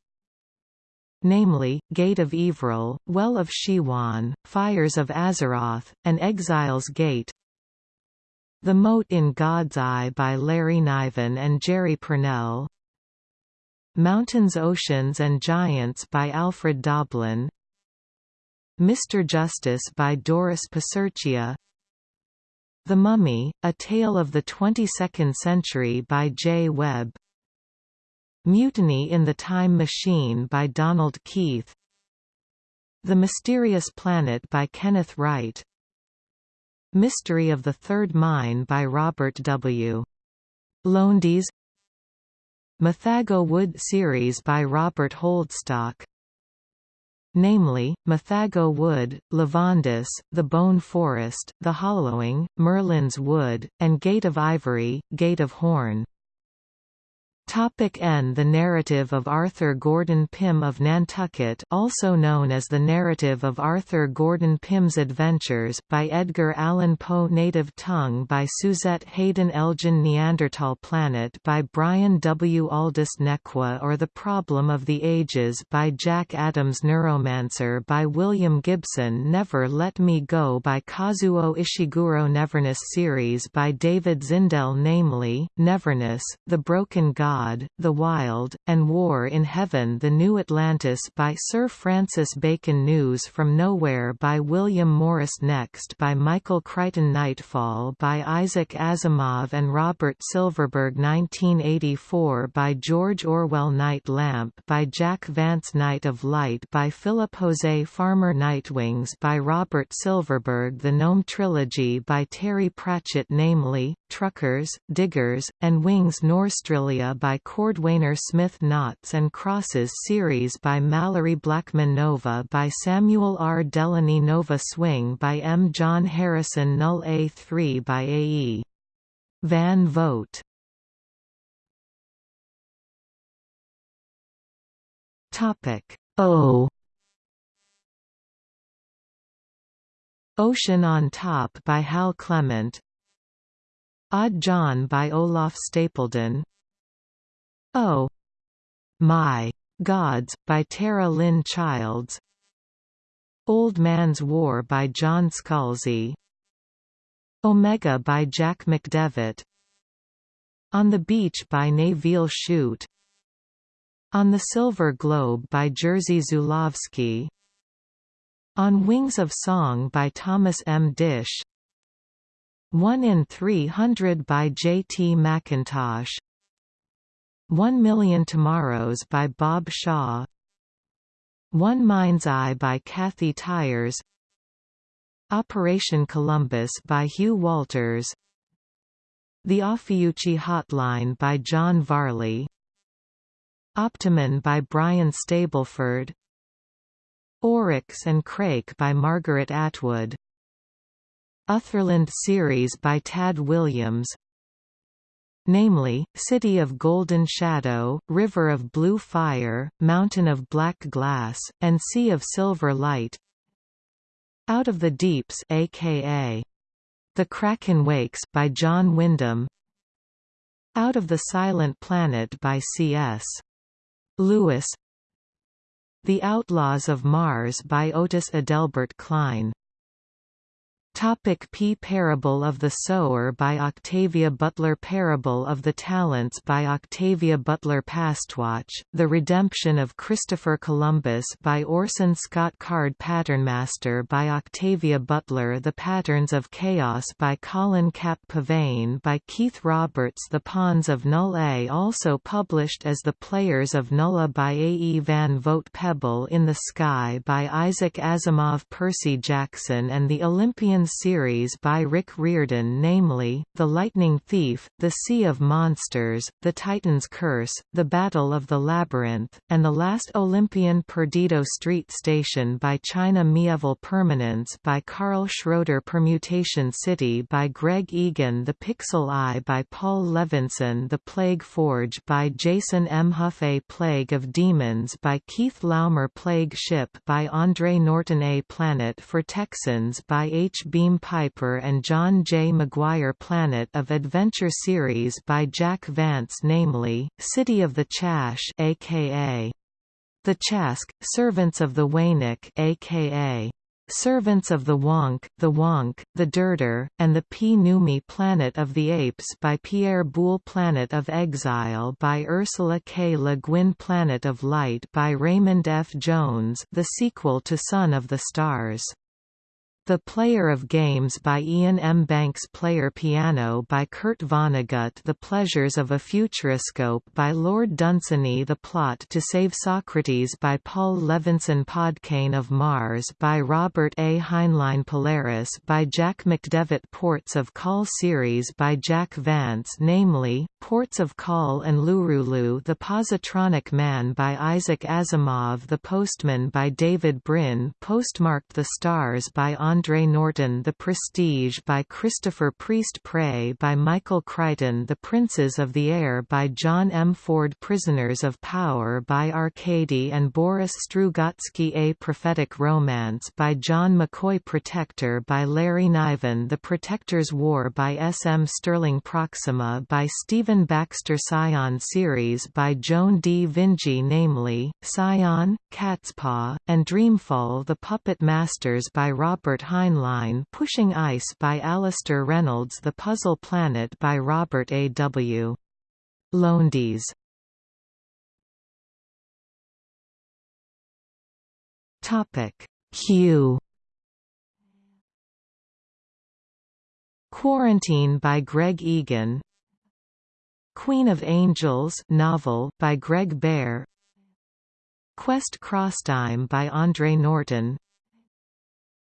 namely, Gate of Ivrel, Well of Shiuan, Fires of Azeroth, and Exile's Gate the Moat in God's Eye by Larry Niven and Jerry Pournelle Mountains Oceans and Giants by Alfred Doblin. Mr. Justice by Doris Piserchia The Mummy, A Tale of the Twenty-Second Century by J. Webb. Mutiny in the Time Machine by Donald Keith. The Mysterious Planet by Kenneth Wright Mystery of the Third Mine by Robert W. Lowndes Mythago Wood series by Robert Holdstock namely, Mythago Wood, Lavondyss, The Bone Forest, The Hollowing, Merlin's Wood, and Gate of Ivory, Gate of Horn. Topic N The narrative of Arthur Gordon Pym of Nantucket also known as The Narrative of Arthur Gordon Pym's Adventures, by Edgar Allan Poe Native Tongue by Suzette Haden Elgin Neanderthal Planet by Brian W. Aldiss Nequa or The Problem of the Ages by Jack Adams Neuromancer by William Gibson Never Let Me Go by Kazuo Ishiguro Neverness series by David Zindell namely, Neverness, The Broken God God, The Wild, and War in Heaven The New Atlantis by Sir Francis Bacon News from Nowhere by William Morris Next by Michael Crichton Nightfall by Isaac Asimov and Robert Silverberg 1984 by George Orwell Night Lamp by Jack Vance Night of Light by Philip Jose Farmer Nightwings by Robert Silverberg The Nome Trilogy by Terry Pratchett namely, Truckers, Diggers, and Wings Norstrilia by Cordwainer Smith Noughts and Crosses series by Malorie Blackman Nova by Samuel R. Delany Nova Swing by M. John Harrison Null A3 by A. E. Van Vogt Topic: O Ocean on Top by Hal Clement Odd John by Olaf Stapledon Oh. My. Gods by Tera Lynn Childs. Old Man's War by John Scalzi. Omega by Jack McDevitt. On the Beach by Nevil Shute On the Silver Globe by Jerzy Zulawski On Wings of Song by Thomas M. Disch 1 in 300 by J. T. McIntosh One Million Tomorrows by Bob Shaw. One Mind's Eye by Kathy Tyers. Operation Columbus by Hugh Walters. The Ophiuchi Hotline by John Varley. Optiman by Brian Stableford. Oryx and Crake by Margaret Atwood. Otherland series by Tad Williams namely, City of Golden Shadow, River of Blue Fire, Mountain of Black Glass, and Sea of Silver Light. Out of the Deeps aka The Kraken Wakes by John Wyndham. Out of the Silent Planet by C.S. Lewis. The Outlaws of Mars by Otis Adelbert Kline Topic P Parable of the Sower by Octavia Butler Parable of the Talents by Octavia Butler Pastwatch, The Redemption of Christopher Columbus by Orson Scott Card Patternmaster by Octavia Butler The Patterns of Chaos by Colin Kapp Pavane by Keith Roberts The Pawns of Null-A also published as The Players of Null-A by A. E. Van Vogt Pebble in the Sky by Isaac Asimov Percy Jackson and the Olympian series by Rick Riordan namely, The Lightning Thief, The Sea of Monsters, The Titan's Curse, The Battle of the Labyrinth, and The Last Olympian Perdido Street Station by China Miéville Permanence by Karl Schroeder Permutation City by Greg Egan The Pixel Eye by Paul Levinson The Plague Forge by Jason M. Hough A Plague of Demons by Keith Laumer Plague Ship by Andre Norton A Planet for Texans by H. Beam Piper and John J. McGuire Planet of Adventure series by Jack Vance namely, City of the Chasch aka The Chask, Servants of the Waynik aka Servants of the Wonk, The Wonk, The Dirdir, and the Pnume Planet of the Apes by Pierre Boulle Planet of Exile by Ursula K. Le Guin Planet of Light by Raymond F. Jones the sequel to Son of the Stars the Player of Games by Iain M. Banks Player Piano by Kurt Vonnegut The Pleasures of a Futuroscope by Lord Dunsany The Plot to Save Socrates by Paul Levinson Podkayne of Mars by Robert A. Heinlein Polaris by Jack McDevitt Ports of Call series by Jack Vance namely, Ports of Call and Lurulu The Positronic Man by Isaac Asimov The Postman by David Brin Postmarked the Stars by Andre Norton The Prestige by Christopher Priest Prey by Michael Crichton The Princes of the Air by John M. Ford Prisoners of Power by Arkady and Boris Strugatsky A Prophetic Romance by John McCoy Protector by Larry Niven The Protector's War by S. M. Stirling Proxima by Stephen Baxter Scion series by Joan D. Vinge namely, Scion, Catspaw, and Dreamfall The Puppet Masters by Robert Heinlein Pushing Ice by Alastair Reynolds The Puzzle Planet by Robert A. W. Lowndes. Hugh Quarantine by Greg Egan. Queen of Angels novel by Greg Bear Quest Crosstime by Andre Norton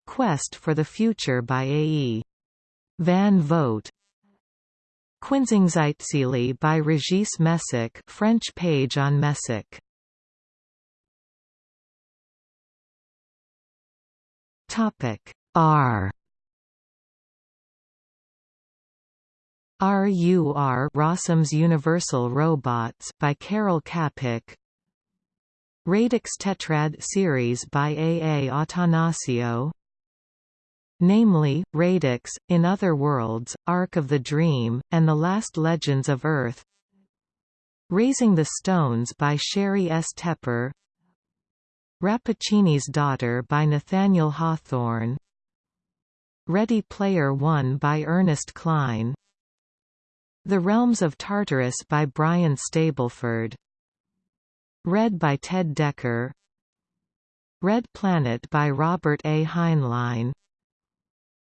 Quest for the Future by A. E. Van Vogt Quinzinzinzili by Regis Messac French page on Messac Topic R RUR Rossum's Universal Robots by Karel Čapek Radix Tetrad series by A. A. Attanasio namely, Radix, In Other Worlds, Arc of the Dream, and The Last Legends of Earth. Raising the Stones by Sheri S. Tepper. Rappaccini's Daughter by Nathaniel Hawthorne. Ready Player One by Ernest Cline The Realms of Tartarus by Brian Stableford. Read by Ted Dekker. Red Planet by Robert A. Heinlein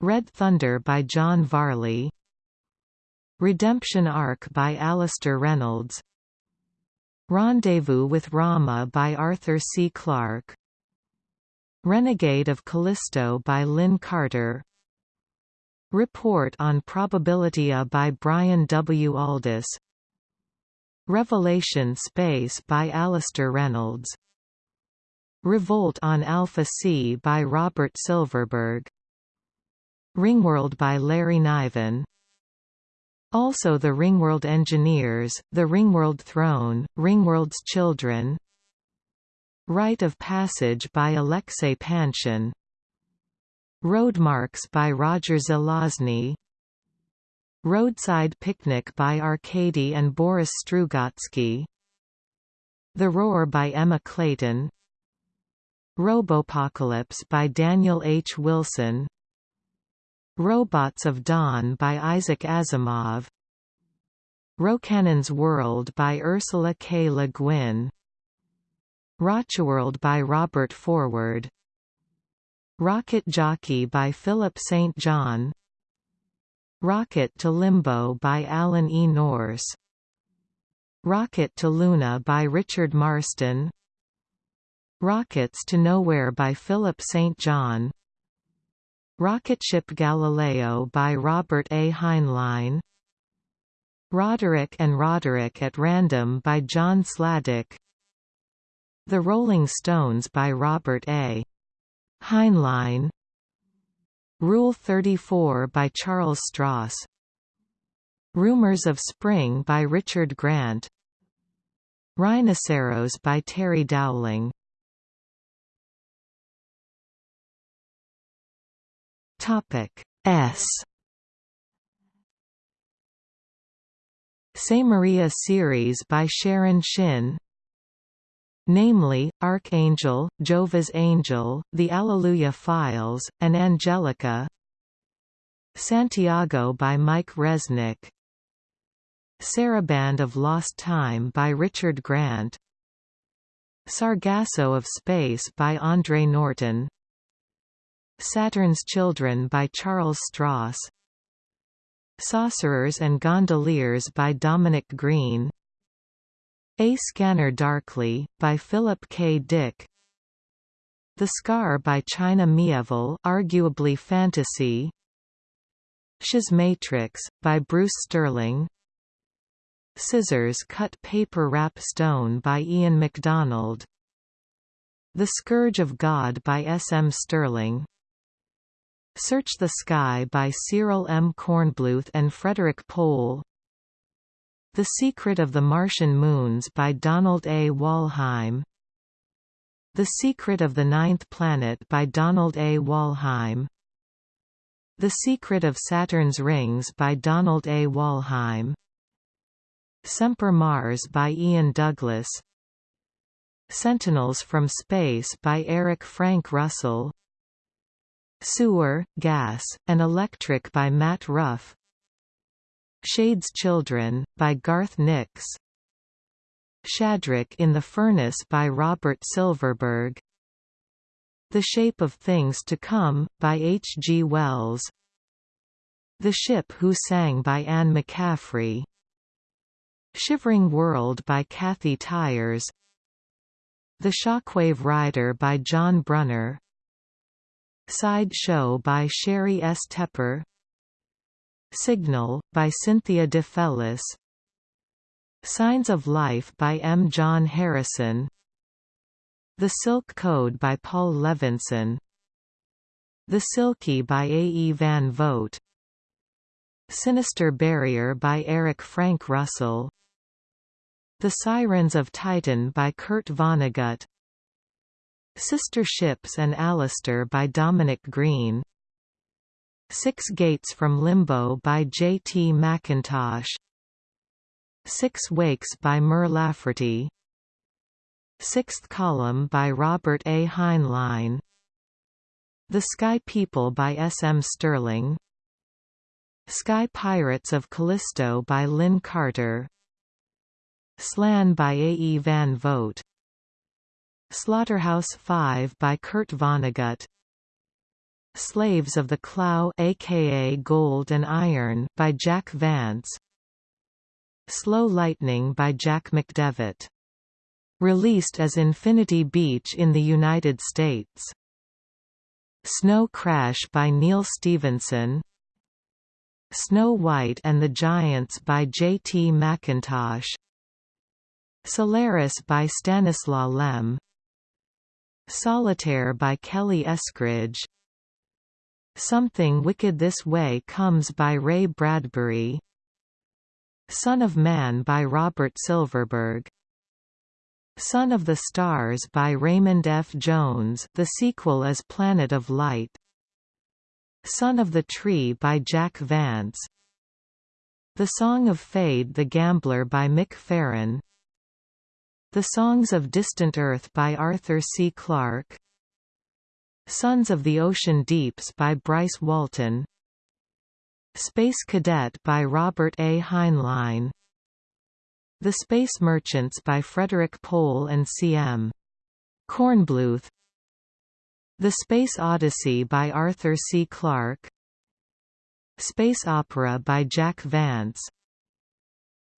Red Thunder by John Varley. Redemption Ark by Alastair Reynolds. Rendezvous with Rama by Arthur C. Clarke. Renegade of Callisto by Lin Carter. Report on Probabilitya by Brian W. Aldiss Revelation Space by Alastair Reynolds. Revolt on Alpha C by Robert Silverberg Ringworld by Larry Niven. Also the Ringworld Engineers, The Ringworld Throne, Ringworld's Children. Rite of Passage by Alexei Panshin Roadmarks by Roger Zelazny. Roadside Picnic by Arkady and Boris Strugatsky. The Roar by Emma Clayton. Robopocalypse by Daniel H. Wilson Robots of Dawn by Isaac Asimov Rocannon's World by Ursula K. Le Guin Rocketworld by Robert Forward Rocket Jockey by Philip St. John Rocket to Limbo by Alan E. Nourse Rocket to Luna by Richard Marston Rockets to Nowhere by Philip St. John Rocketship Galileo by Robert A. Heinlein. Roderick and Roderick at Random by John Sladek. The Rolling Stones by Robert A. Heinlein. Rule 34 by Charles Stross Rumors of Spring by Richard Grant. Rynosseros by Terry Dowling Topic S. Samaria series by Sharon Shinn. Namely, Archangel, Jovah's Angel, The Alleluia Files, and Angelica. Santiago by Mike Resnick. Saraband of Lost Time by Richard Grant. Sargasso of Space by Andre Norton Saturn's Children by Charles Stross Saucerers and Gondoliers by Dominic Green a Scanner Darkly, by Philip K. Dick The Scar by China Miéville arguably fantasy Matrix, by Bruce Sterling Scissors Cut Paper Wrap Stone by Ian McDonald The Scourge of God by S. M. Stirling Search the Sky by Cyril M. Kornbluth and Frederik Pohl the Secret of the Martian Moons by Donald A. Wollheim The Secret of the Ninth Planet by Donald A. Wollheim The Secret of Saturn's Rings by Donald A. Wollheim Semper Mars by Ian Douglas Sentinels from Space by Eric Frank Russell Sewer, Gas, and Electric by Matt Ruff. Shade's Children, by Garth Nix. Shadrach in the Furnace by Robert Silverberg. The Shape of Things to Come, by H. G. Wells. The Ship Who Sang by Anne McCaffrey. Shivering World by Kathy Tyers. The Shockwave Rider by John Brunner Side Show by Sheri S. Tepper Signal, by Cynthia DeFelice Signs of Life by M. John Harrison The Silk Code by Paul Levinson The Silkie by A. E. Van Vogt Sinister Barrier by Eric Frank Russell The Sirens of Titan by Kurt Vonnegut Sister Ships and Alistair by Dominic Green Six Gates from Limbo by J. T. McIntosh Six Wakes by Mur Lafferty Sixth Column by Robert A. Heinlein The Sky People by S. M. Stirling Sky Pirates of Callisto by Lin Carter Slan by A. E. Van Vogt Slaughterhouse 5 by Kurt Vonnegut. Slaves of the Klau aka Gold and Iron by Jack Vance. Slow Lightning by Jack McDevitt. Released as Infinity Beach in the United States. Snow Crash by Neal Stephenson Snow White and the Giants by J. T. McIntosh Solaris by Stanislaw Lem Solitaire by Kelly Eskridge. Something Wicked This Way Comes by Ray Bradbury. Son of Man by Robert Silverberg. Son of the Stars by Raymond F. Jones the sequel is Planet of Light. Son of the Tree by Jack Vance. The Song of Fade the Gambler by Mick Farren the Songs of Distant Earth by Arthur C. Clarke Sons of the Ocean Deeps by Bryce Walton Space Cadet by Robert A. Heinlein The Space Merchants by Frederik Pohl and C.M. Kornbluth The Space Odyssey by Arthur C. Clarke Space Opera by Jack Vance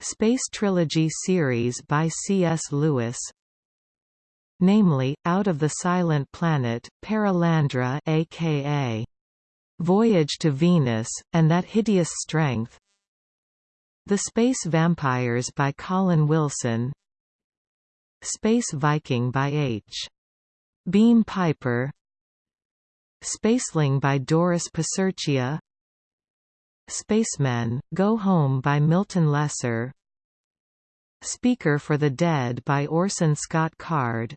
Space Trilogy series by C.S. Lewis. Namely, Out of the Silent Planet, Perelandra aka Voyage to Venus, and That Hideous Strength. The Space Vampires by Colin Wilson. Space Viking by H. Beam Piper. Spaceling by Doris Piserchia Spacemen, Go Home by Milton Lesser. Speaker for the Dead by Orson Scott Card.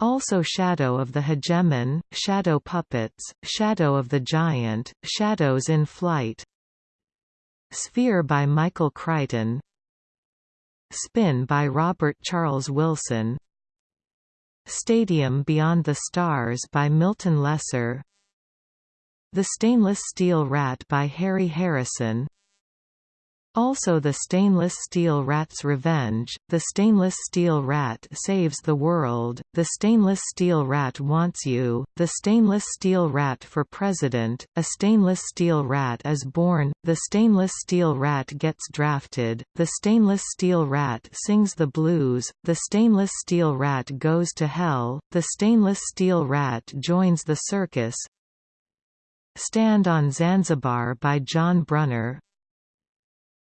Also Shadow of the Hegemon, Shadow Puppets, Shadow of the Giant, Shadows in Flight. Sphere by Michael Crichton. Spin by Robert Charles Wilson. Stadium Beyond the Stars by Milton Lesser the Stainless Steel Rat by Harry Harrison also The Stainless Steel Rat's Revenge, The Stainless Steel Rat Saves the World, The Stainless Steel Rat Wants You, The Stainless Steel Rat for President, A Stainless Steel Rat is Born, The Stainless Steel Rat Gets Drafted, The Stainless Steel Rat Sings the Blues, The Stainless Steel Rat Goes to Hell, The Stainless Steel Rat Joins the Circus, Stand on Zanzibar by John Brunner.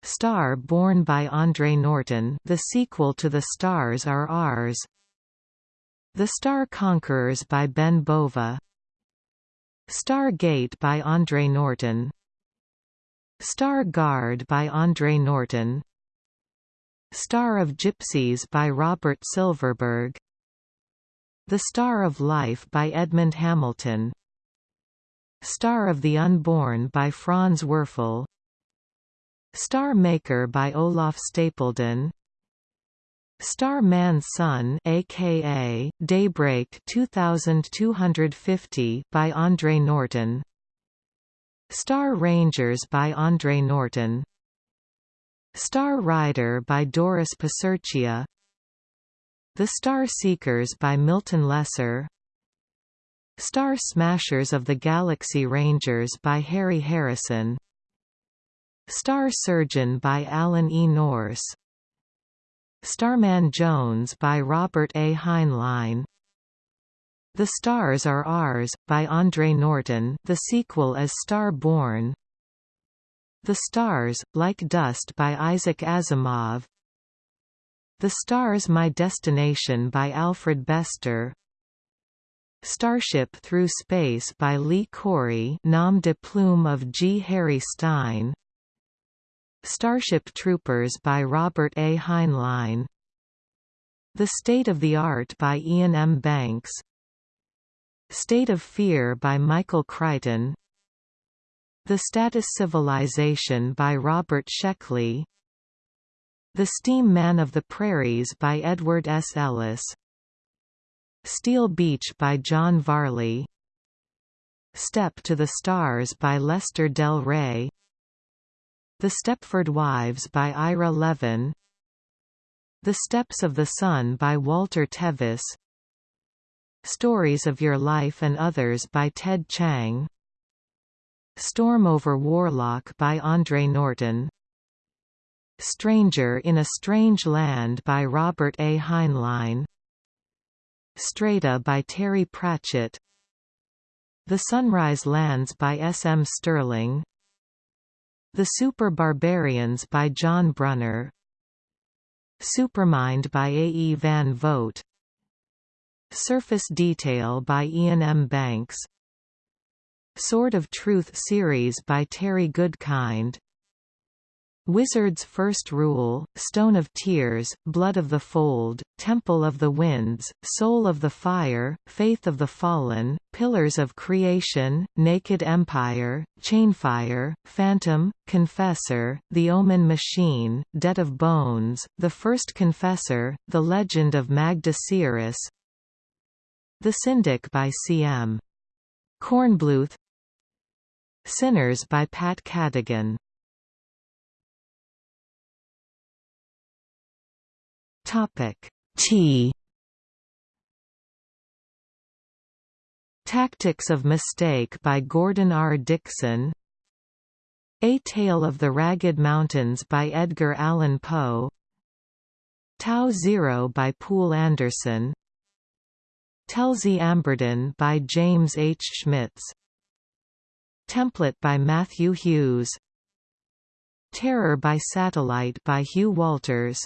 Star Born by Andre Norton. The sequel to The Stars Are Ours. The Star Conquerors by Ben Bova. Star Gate by Andre Norton. Star Guard by Andre Norton. Star of Gypsies by Robert Silverberg. The Star of Life by Edmund Hamilton Star of the Unborn by Franz Werfel. Star Maker by Olaf Stapledon. Star Man's Son aka Daybreak 2250 by Andre Norton. Star Rangers by Andre Norton. Star Rider by Doris Piserchia The Star Seekers by Milton Lesser Star Smashers of the Galaxy Rangers by Harry Harrison. Star Surgeon by Alan E. Nourse Starman Jones by Robert A. Heinlein. The Stars Are Ours, by Andre Norton the sequel is Star Born The Stars, Like Dust by Isaac Asimov. The Stars My Destination by Alfred Bester Starship Through Space by Lee Corey nom de plume of G. Harry Stine Starship Troopers by Robert A. Heinlein The State of the Art by Iain M. Banks State of Fear by Michael Crichton The Status Civilization by Robert Sheckley The Steam Man of the Prairies by Edward S. Ellis Steel Beach by John Varley. Step to the Stars by Lester Del Rey. The Stepford Wives by Ira Levin. The Steps of the Sun by Walter Tevis. Stories of Your Life and Others by Ted Chiang Storm over Warlock by Andre Norton. Stranger in a Strange Land by Robert A. Heinlein Strata by Terry Pratchett The Sunrise Lands by S. M. Stirling The Super Barbarians by John Brunner Supermind by A. E. Van Vogt Surface Detail by Iain M. Banks Sword of Truth series by Terry Goodkind Wizard's First Rule, Stone of Tears, Blood of the Fold, Temple of the Winds, Soul of the Fire, Faith of the Fallen, Pillars of Creation, Naked Empire, Chainfire, Phantom, Confessor, The Omen Machine, Debt of Bones, The First Confessor, The Legend of Magda the Syndic by C.M. Kornbluth. Synners by Pat Cadigan Topic. T. Tactics of Mistake by Gordon R. Dickson. A Tale of the Ragged Mountains by Edgar Allan Poe. Tau Zero by Poul Anderson. Telzey Amberdon by James H. Schmitz. Template by Matthew Hughes. Terror by Satellite by Hugh Walters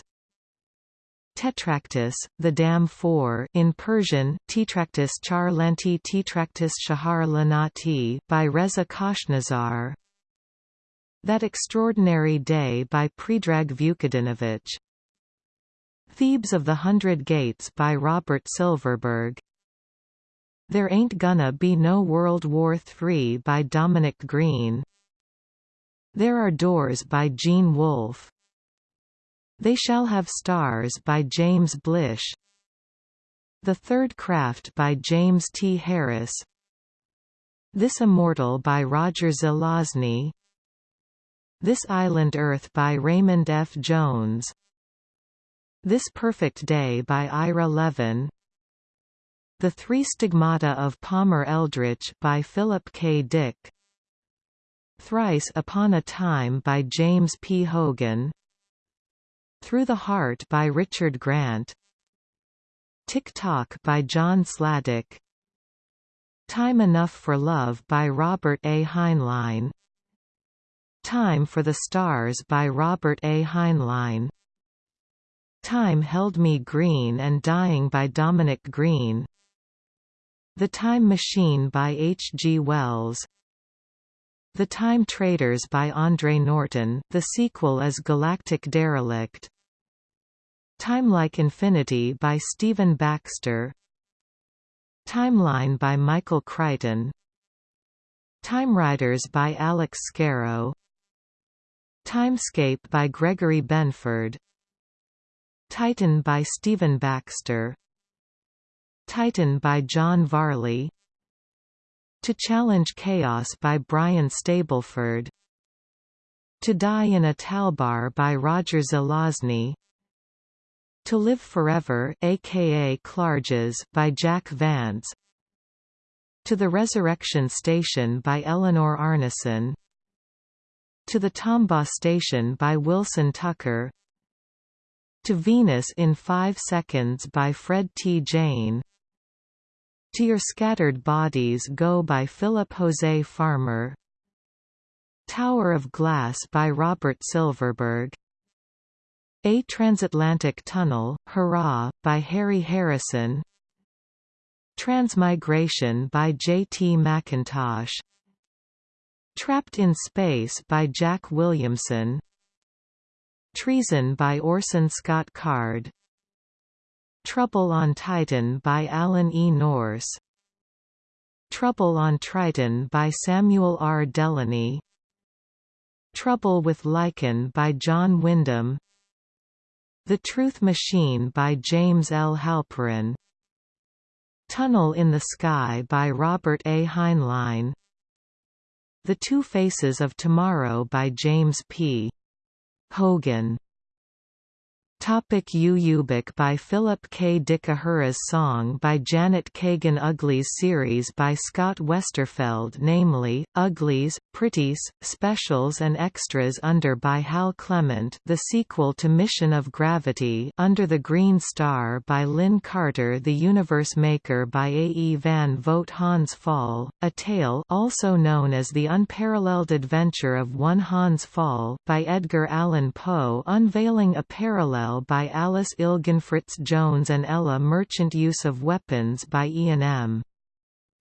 Tetractys, the Dam 4 in Persian Tetractys Char Lanti Tetractys Shahar Lanati by Reza Khoshnazar. That Extraordinary Day by Predrag Vukadinovich Thebes of the Hundred Gates by Robert Silverberg. There Ain't Gonna Be No World War III by Dominic Green. There Are Doors by Gene Wolfe They Shall Have Stars by James Blish The Third Craft by James T. Harris This Immortal by Roger Zelazny This Island Earth by Raymond F. Jones This Perfect Day by Ira Levin the Three Stigmata of Palmer Eldritch by Philip K. Dick Thrice Upon a Time by James P. Hogan Through the Heart by Richard Grant Tick Tock by John Sladek Time Enough for Love by Robert A. Heinlein Time for the Stars by Robert A. Heinlein Time Held Me Green and Dying by Dominic Green the Time Machine by H. G. Wells The Time Traders by Andre Norton, the sequel is Galactic Derelict Time Like Infinity by Stephen Baxter. Timeline by Michael Crichton. Time Riders by Alex Scarrow. Timescape by Gregory Benford. Titan by Stephen Baxter. Titan by John Varley. To Challenge Chaos by Brian Stableford. To Die in Italbar by Roger Zelazny To Live Forever aka Clarges by Jack Vance. To the Resurrection Station by Eleanor Arnason To the Tombaugh Station by Wilson Tucker. To Venus in Five Seconds by Fred T. Jane. To Your Scattered Bodies Go by Philip Jose Farmer. Tower of Glass by Robert Silverberg A Transatlantic Tunnel, Hurrah, by Harry Harrison Transmigration by J. T. McIntosh Trapped in Space by Jack Williamson Treason by Orson Scott Card Trouble on Titan by Alan E. Nourse Trouble on Triton by Samuel R. Delany Trouble with Lichen by John Wyndham The Truth Machine by James L. Halperin Tunnel in the Sky by Robert A. Heinlein The Two Faces of Tomorrow by James P. Hogan Topic Ubik by Philip K. Dick Uhura's Song by Janet Kagan Uglies series by Scott Westerfeld namely, Uglies, Pretties, Specials and Extras under by Hal Clement the sequel to Mission of Gravity Under the Green Star by Lin Carter The Universe Maker by A. E. Van Vogt Hans Pfaall, A Tale also known as The Unparalleled Adventure of One Hans Pfaall by Edgar Allan Poe unveiling a parallel by Alice Ilgenfritz Jones and Ella Merchant Use of Weapons by Iain M.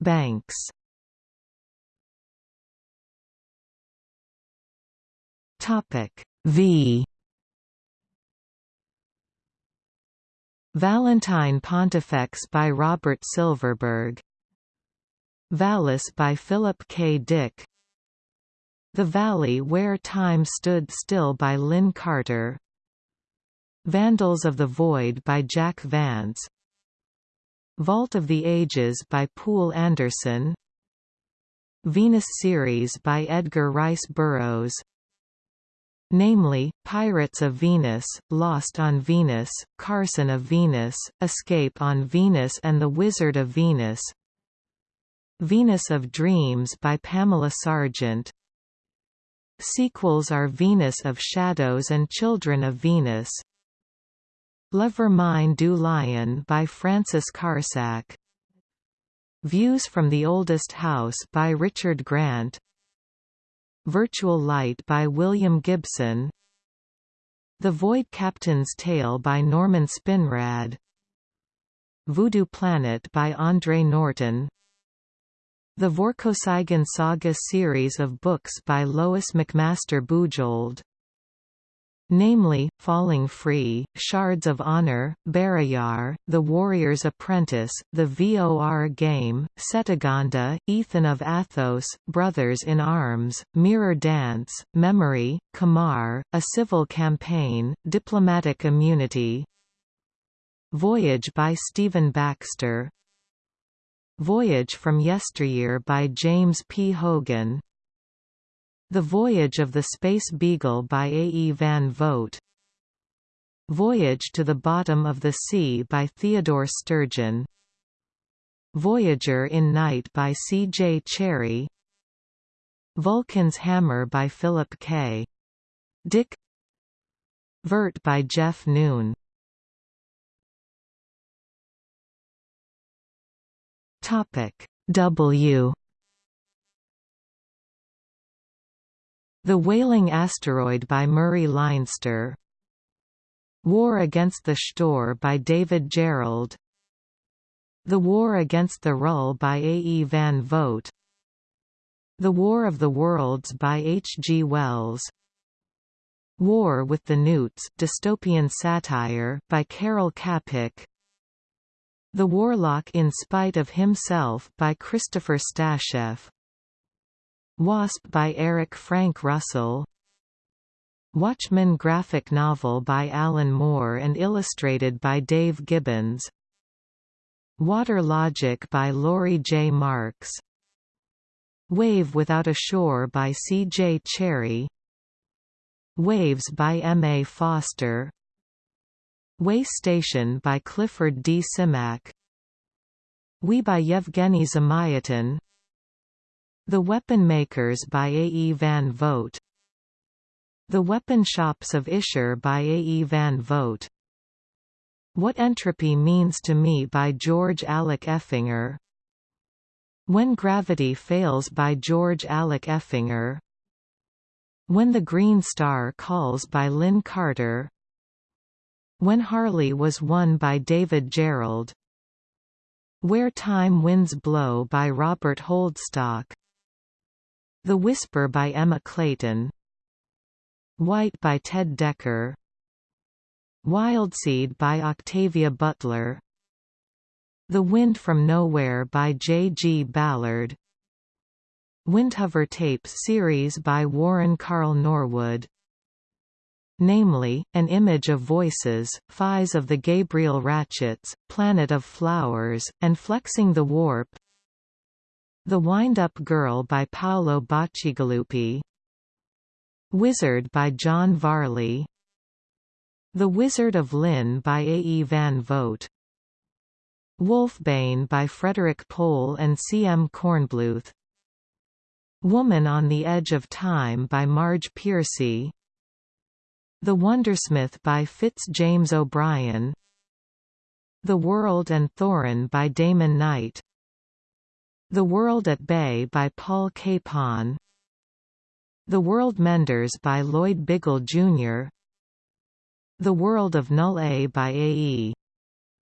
Banks. Topic V. Valentine Pontifex by Robert Silverberg. Valis by Philip K. Dick. The Valley Where Time Stood Still by Lin Carter Vandals of the Void by Jack Vance. Vault of the Ages by Poul Anderson. Venus series by Edgar Rice Burroughs. Namely, Pirates of Venus, Lost on Venus, Carson of Venus, Escape on Venus and The Wizard of Venus. Venus of Dreams by Pamela Sargent. Sequels are Venus of Shadows and Children of Venus Le Vermin du Lion by Francis Carsac. Views from the Oldest House by Richard Grant. Virtual Light by William Gibson. The Void Captain's Tale by Norman Spinrad. Voodoo Planet by Andre Norton. The Vorkosigan Saga series of books by Lois McMaster Bujold namely, Falling Free, Shards of Honor, Barrayar, The Warrior's Apprentice, The VOR Game, Cetaganda, Ethan of Athos, Brothers in Arms, Mirror Dance, Memory, Komarr, A Civil Campaign, Diplomatic Immunity. Voyage by Stephen Baxter. Voyage from Yesteryear by James P. Hogan the Voyage of the Space Beagle by A. E. Van Vogt Voyage to the Bottom of the Sea by Theodore Sturgeon Voyager in Night by C. J. Cherryh Vulcan's Hammer by Philip K. Dick Vurt by Jeff Noon W The Wailing Asteroid by Murray Leinster War Against the Chtorr by David Gerrold The War Against the Rull by A. E. Van Vogt The War of the Worlds by H. G. Wells War with the Newts dystopian satire by Karel Čapek The Warlock in Spite of Himself by Christopher Stasheff Wasp by Eric Frank Russell Watchmen graphic novel by Alan Moore and illustrated by Dave Gibbons Water Logic by Laurie J. Marks Wave Without a Shore by C. J. Cherryh Waves by M. A. Foster Way Station by Clifford D. Simak We by Yevgeny Zamyatin the Weapon Makers by A. E. Van Vogt The Weapon Shops of Isher by A. E. Van Vogt What Entropy Means to Me by George Alec Effinger When Gravity Fails by George Alec Effinger When the Green Star Calls by Lin Carter When HARLIE Was Won by David Gerrold Where Time Winds Blow by Robert Holdstock the Whisper by Emma Clayton. White by Ted Dekker Wildseed by Octavia Butler. The Wind from Nowhere by J. G. Ballard. Windhover Tapes series by Warren Carl Norwood. Namely, an image of voices, Fize of the Gabriel Ratchets, Planet of Flowers, and Flexing the Warp The Wind-Up Girl by Paolo Bacigalupi Wizard by John Varley The Wizard of Linn by A. E. Van Vogt Wolfbane by Frederik Pohl and C. M. Kornbluth Woman on the Edge of Time by Marge Piercy The Wondersmith by Fitz James O'Brien The World and Thorinn by Damon Knight The World at Bay by Paul Capon The World Menders by Lloyd Biggle, Jr. The World of Null A by A. E.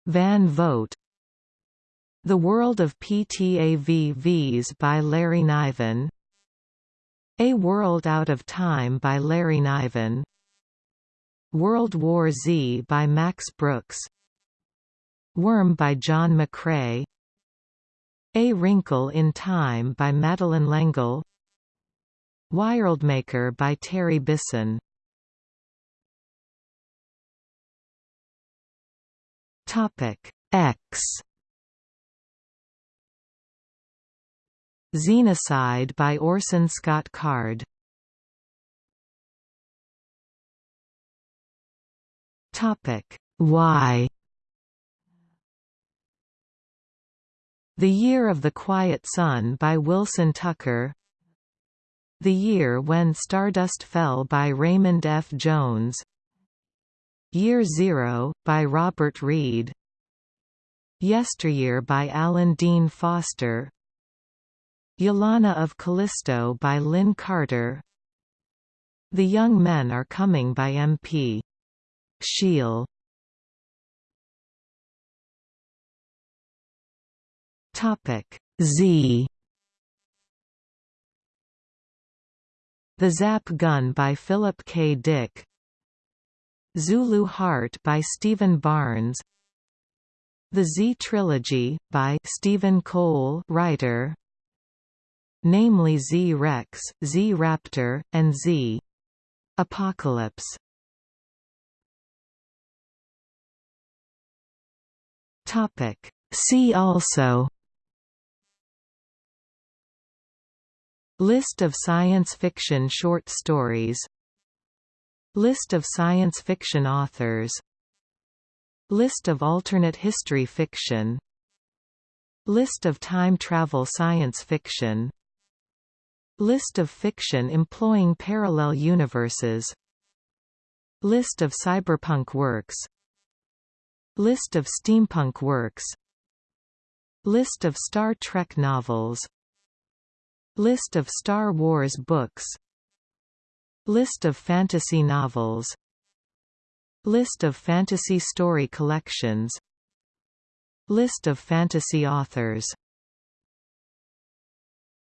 Van Vogt The World of PTAVVs by Larry Niven a World Out of Time by Larry Niven World War Z by Max Brooks Worm by John McCrae A Wrinkle in Time by Madeleine L'Engle. Worldmaker by Terry Bisson. Topic X. Xenocide by Orson Scott Card. Topic Y The Year of the Quiet Sun by Wilson Tucker. The Year When Stardust Fell by Raymond F. Jones. Year Zero, by Robert Reed. Yesteryear by Alan Dean Foster. Ylana of Callisto by Lin Carter. The Young Men Are Coming by M.P. Shiel Z The Zap Gun by Philip K. Dick Zulu Heart by Stephen Barnes The Z Trilogy, by Stephen Cole writer, namely Z-Rex, Z-Raptor, and Z. Apocalypse. Topic. See also List of science fiction short stories. List of science fiction authors. List of alternate history fiction. List of time travel science fiction. List of fiction employing parallel universes. List of cyberpunk works. List of steampunk works. List of Star Trek novels List of Star Wars books. List of fantasy novels. List of fantasy story collections. List of fantasy authors